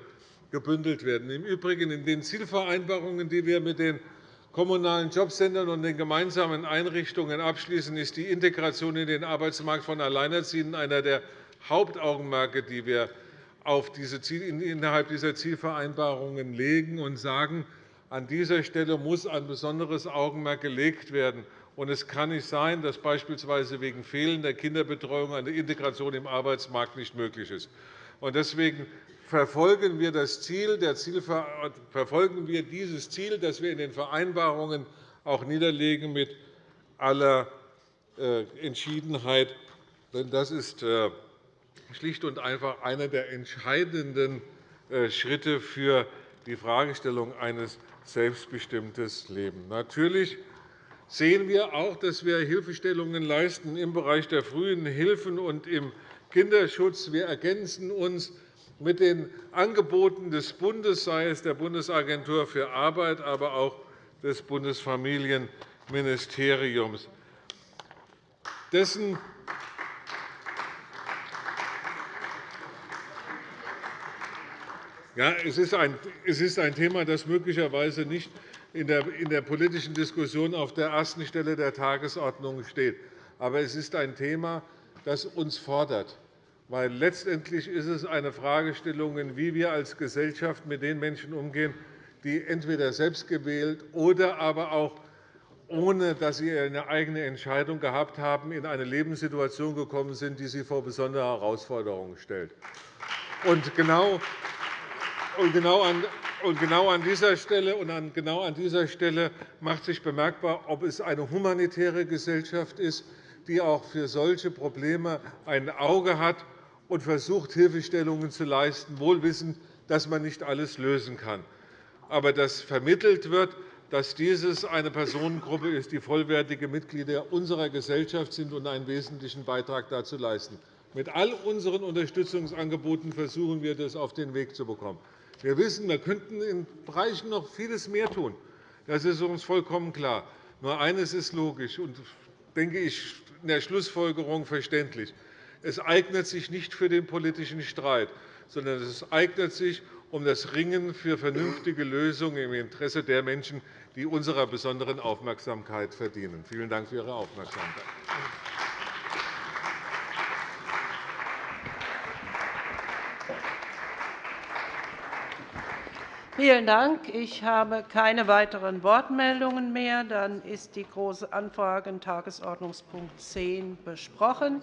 S7: gebündelt werden. Im Übrigen in den Zielvereinbarungen, die wir mit den kommunalen Jobcentern und den gemeinsamen Einrichtungen abschließen, ist die Integration in den Arbeitsmarkt von Alleinerziehenden einer der Hauptaugenmerke, die wir innerhalb dieser Zielvereinbarungen legen und sagen, an dieser Stelle muss ein besonderes Augenmerk gelegt werden. Es kann nicht sein, dass beispielsweise wegen fehlender Kinderbetreuung eine Integration im Arbeitsmarkt nicht möglich ist. Deswegen verfolgen wir, das Ziel, verfolgen wir dieses Ziel, das wir in den Vereinbarungen auch niederlegen, mit aller äh, Entschiedenheit. Denn das ist äh, schlicht und einfach einer der entscheidenden äh, Schritte für die Fragestellung eines selbstbestimmten Lebens. Natürlich sehen wir auch, dass wir Hilfestellungen leisten im Bereich der frühen Hilfen und im Kinderschutz. Wir ergänzen uns mit den Angeboten des Bundes, sei es der Bundesagentur für Arbeit, aber auch des Bundesfamilienministeriums. Dessen ja, es ist ein Thema, das möglicherweise nicht in der politischen Diskussion auf der ersten Stelle der Tagesordnung steht. Aber es ist ein Thema, das uns fordert. Weil letztendlich ist es eine Fragestellung, wie wir als Gesellschaft mit den Menschen umgehen, die entweder selbst gewählt oder aber auch ohne dass sie eine eigene Entscheidung gehabt haben, in eine Lebenssituation gekommen sind, die sie vor besondere Herausforderungen stellt. Genau, genau genau an dieser Stelle und genau an dieser Stelle macht sich bemerkbar, ob es eine humanitäre Gesellschaft ist, die auch für solche Probleme ein Auge hat und versucht, Hilfestellungen zu leisten, wohl wissend, dass man nicht alles lösen kann. Aber dass vermittelt wird, dass dieses eine Personengruppe ist, die vollwertige Mitglieder unserer Gesellschaft sind und einen wesentlichen Beitrag dazu leisten. Mit all unseren Unterstützungsangeboten versuchen wir, das auf den Weg zu bekommen. Wir wissen, wir könnten in Bereichen noch vieles mehr tun. Das ist uns vollkommen klar. Nur eines ist logisch und, denke ich, in der Schlussfolgerung verständlich. Es eignet sich nicht für den politischen Streit, sondern es eignet sich um das Ringen für vernünftige Lösungen im Interesse der Menschen, die unserer besonderen Aufmerksamkeit verdienen. Vielen Dank für Ihre Aufmerksamkeit.
S8: Vielen Dank. Ich habe keine weiteren Wortmeldungen mehr. Dann ist die Große Anfrage, Tagesordnungspunkt 10, besprochen.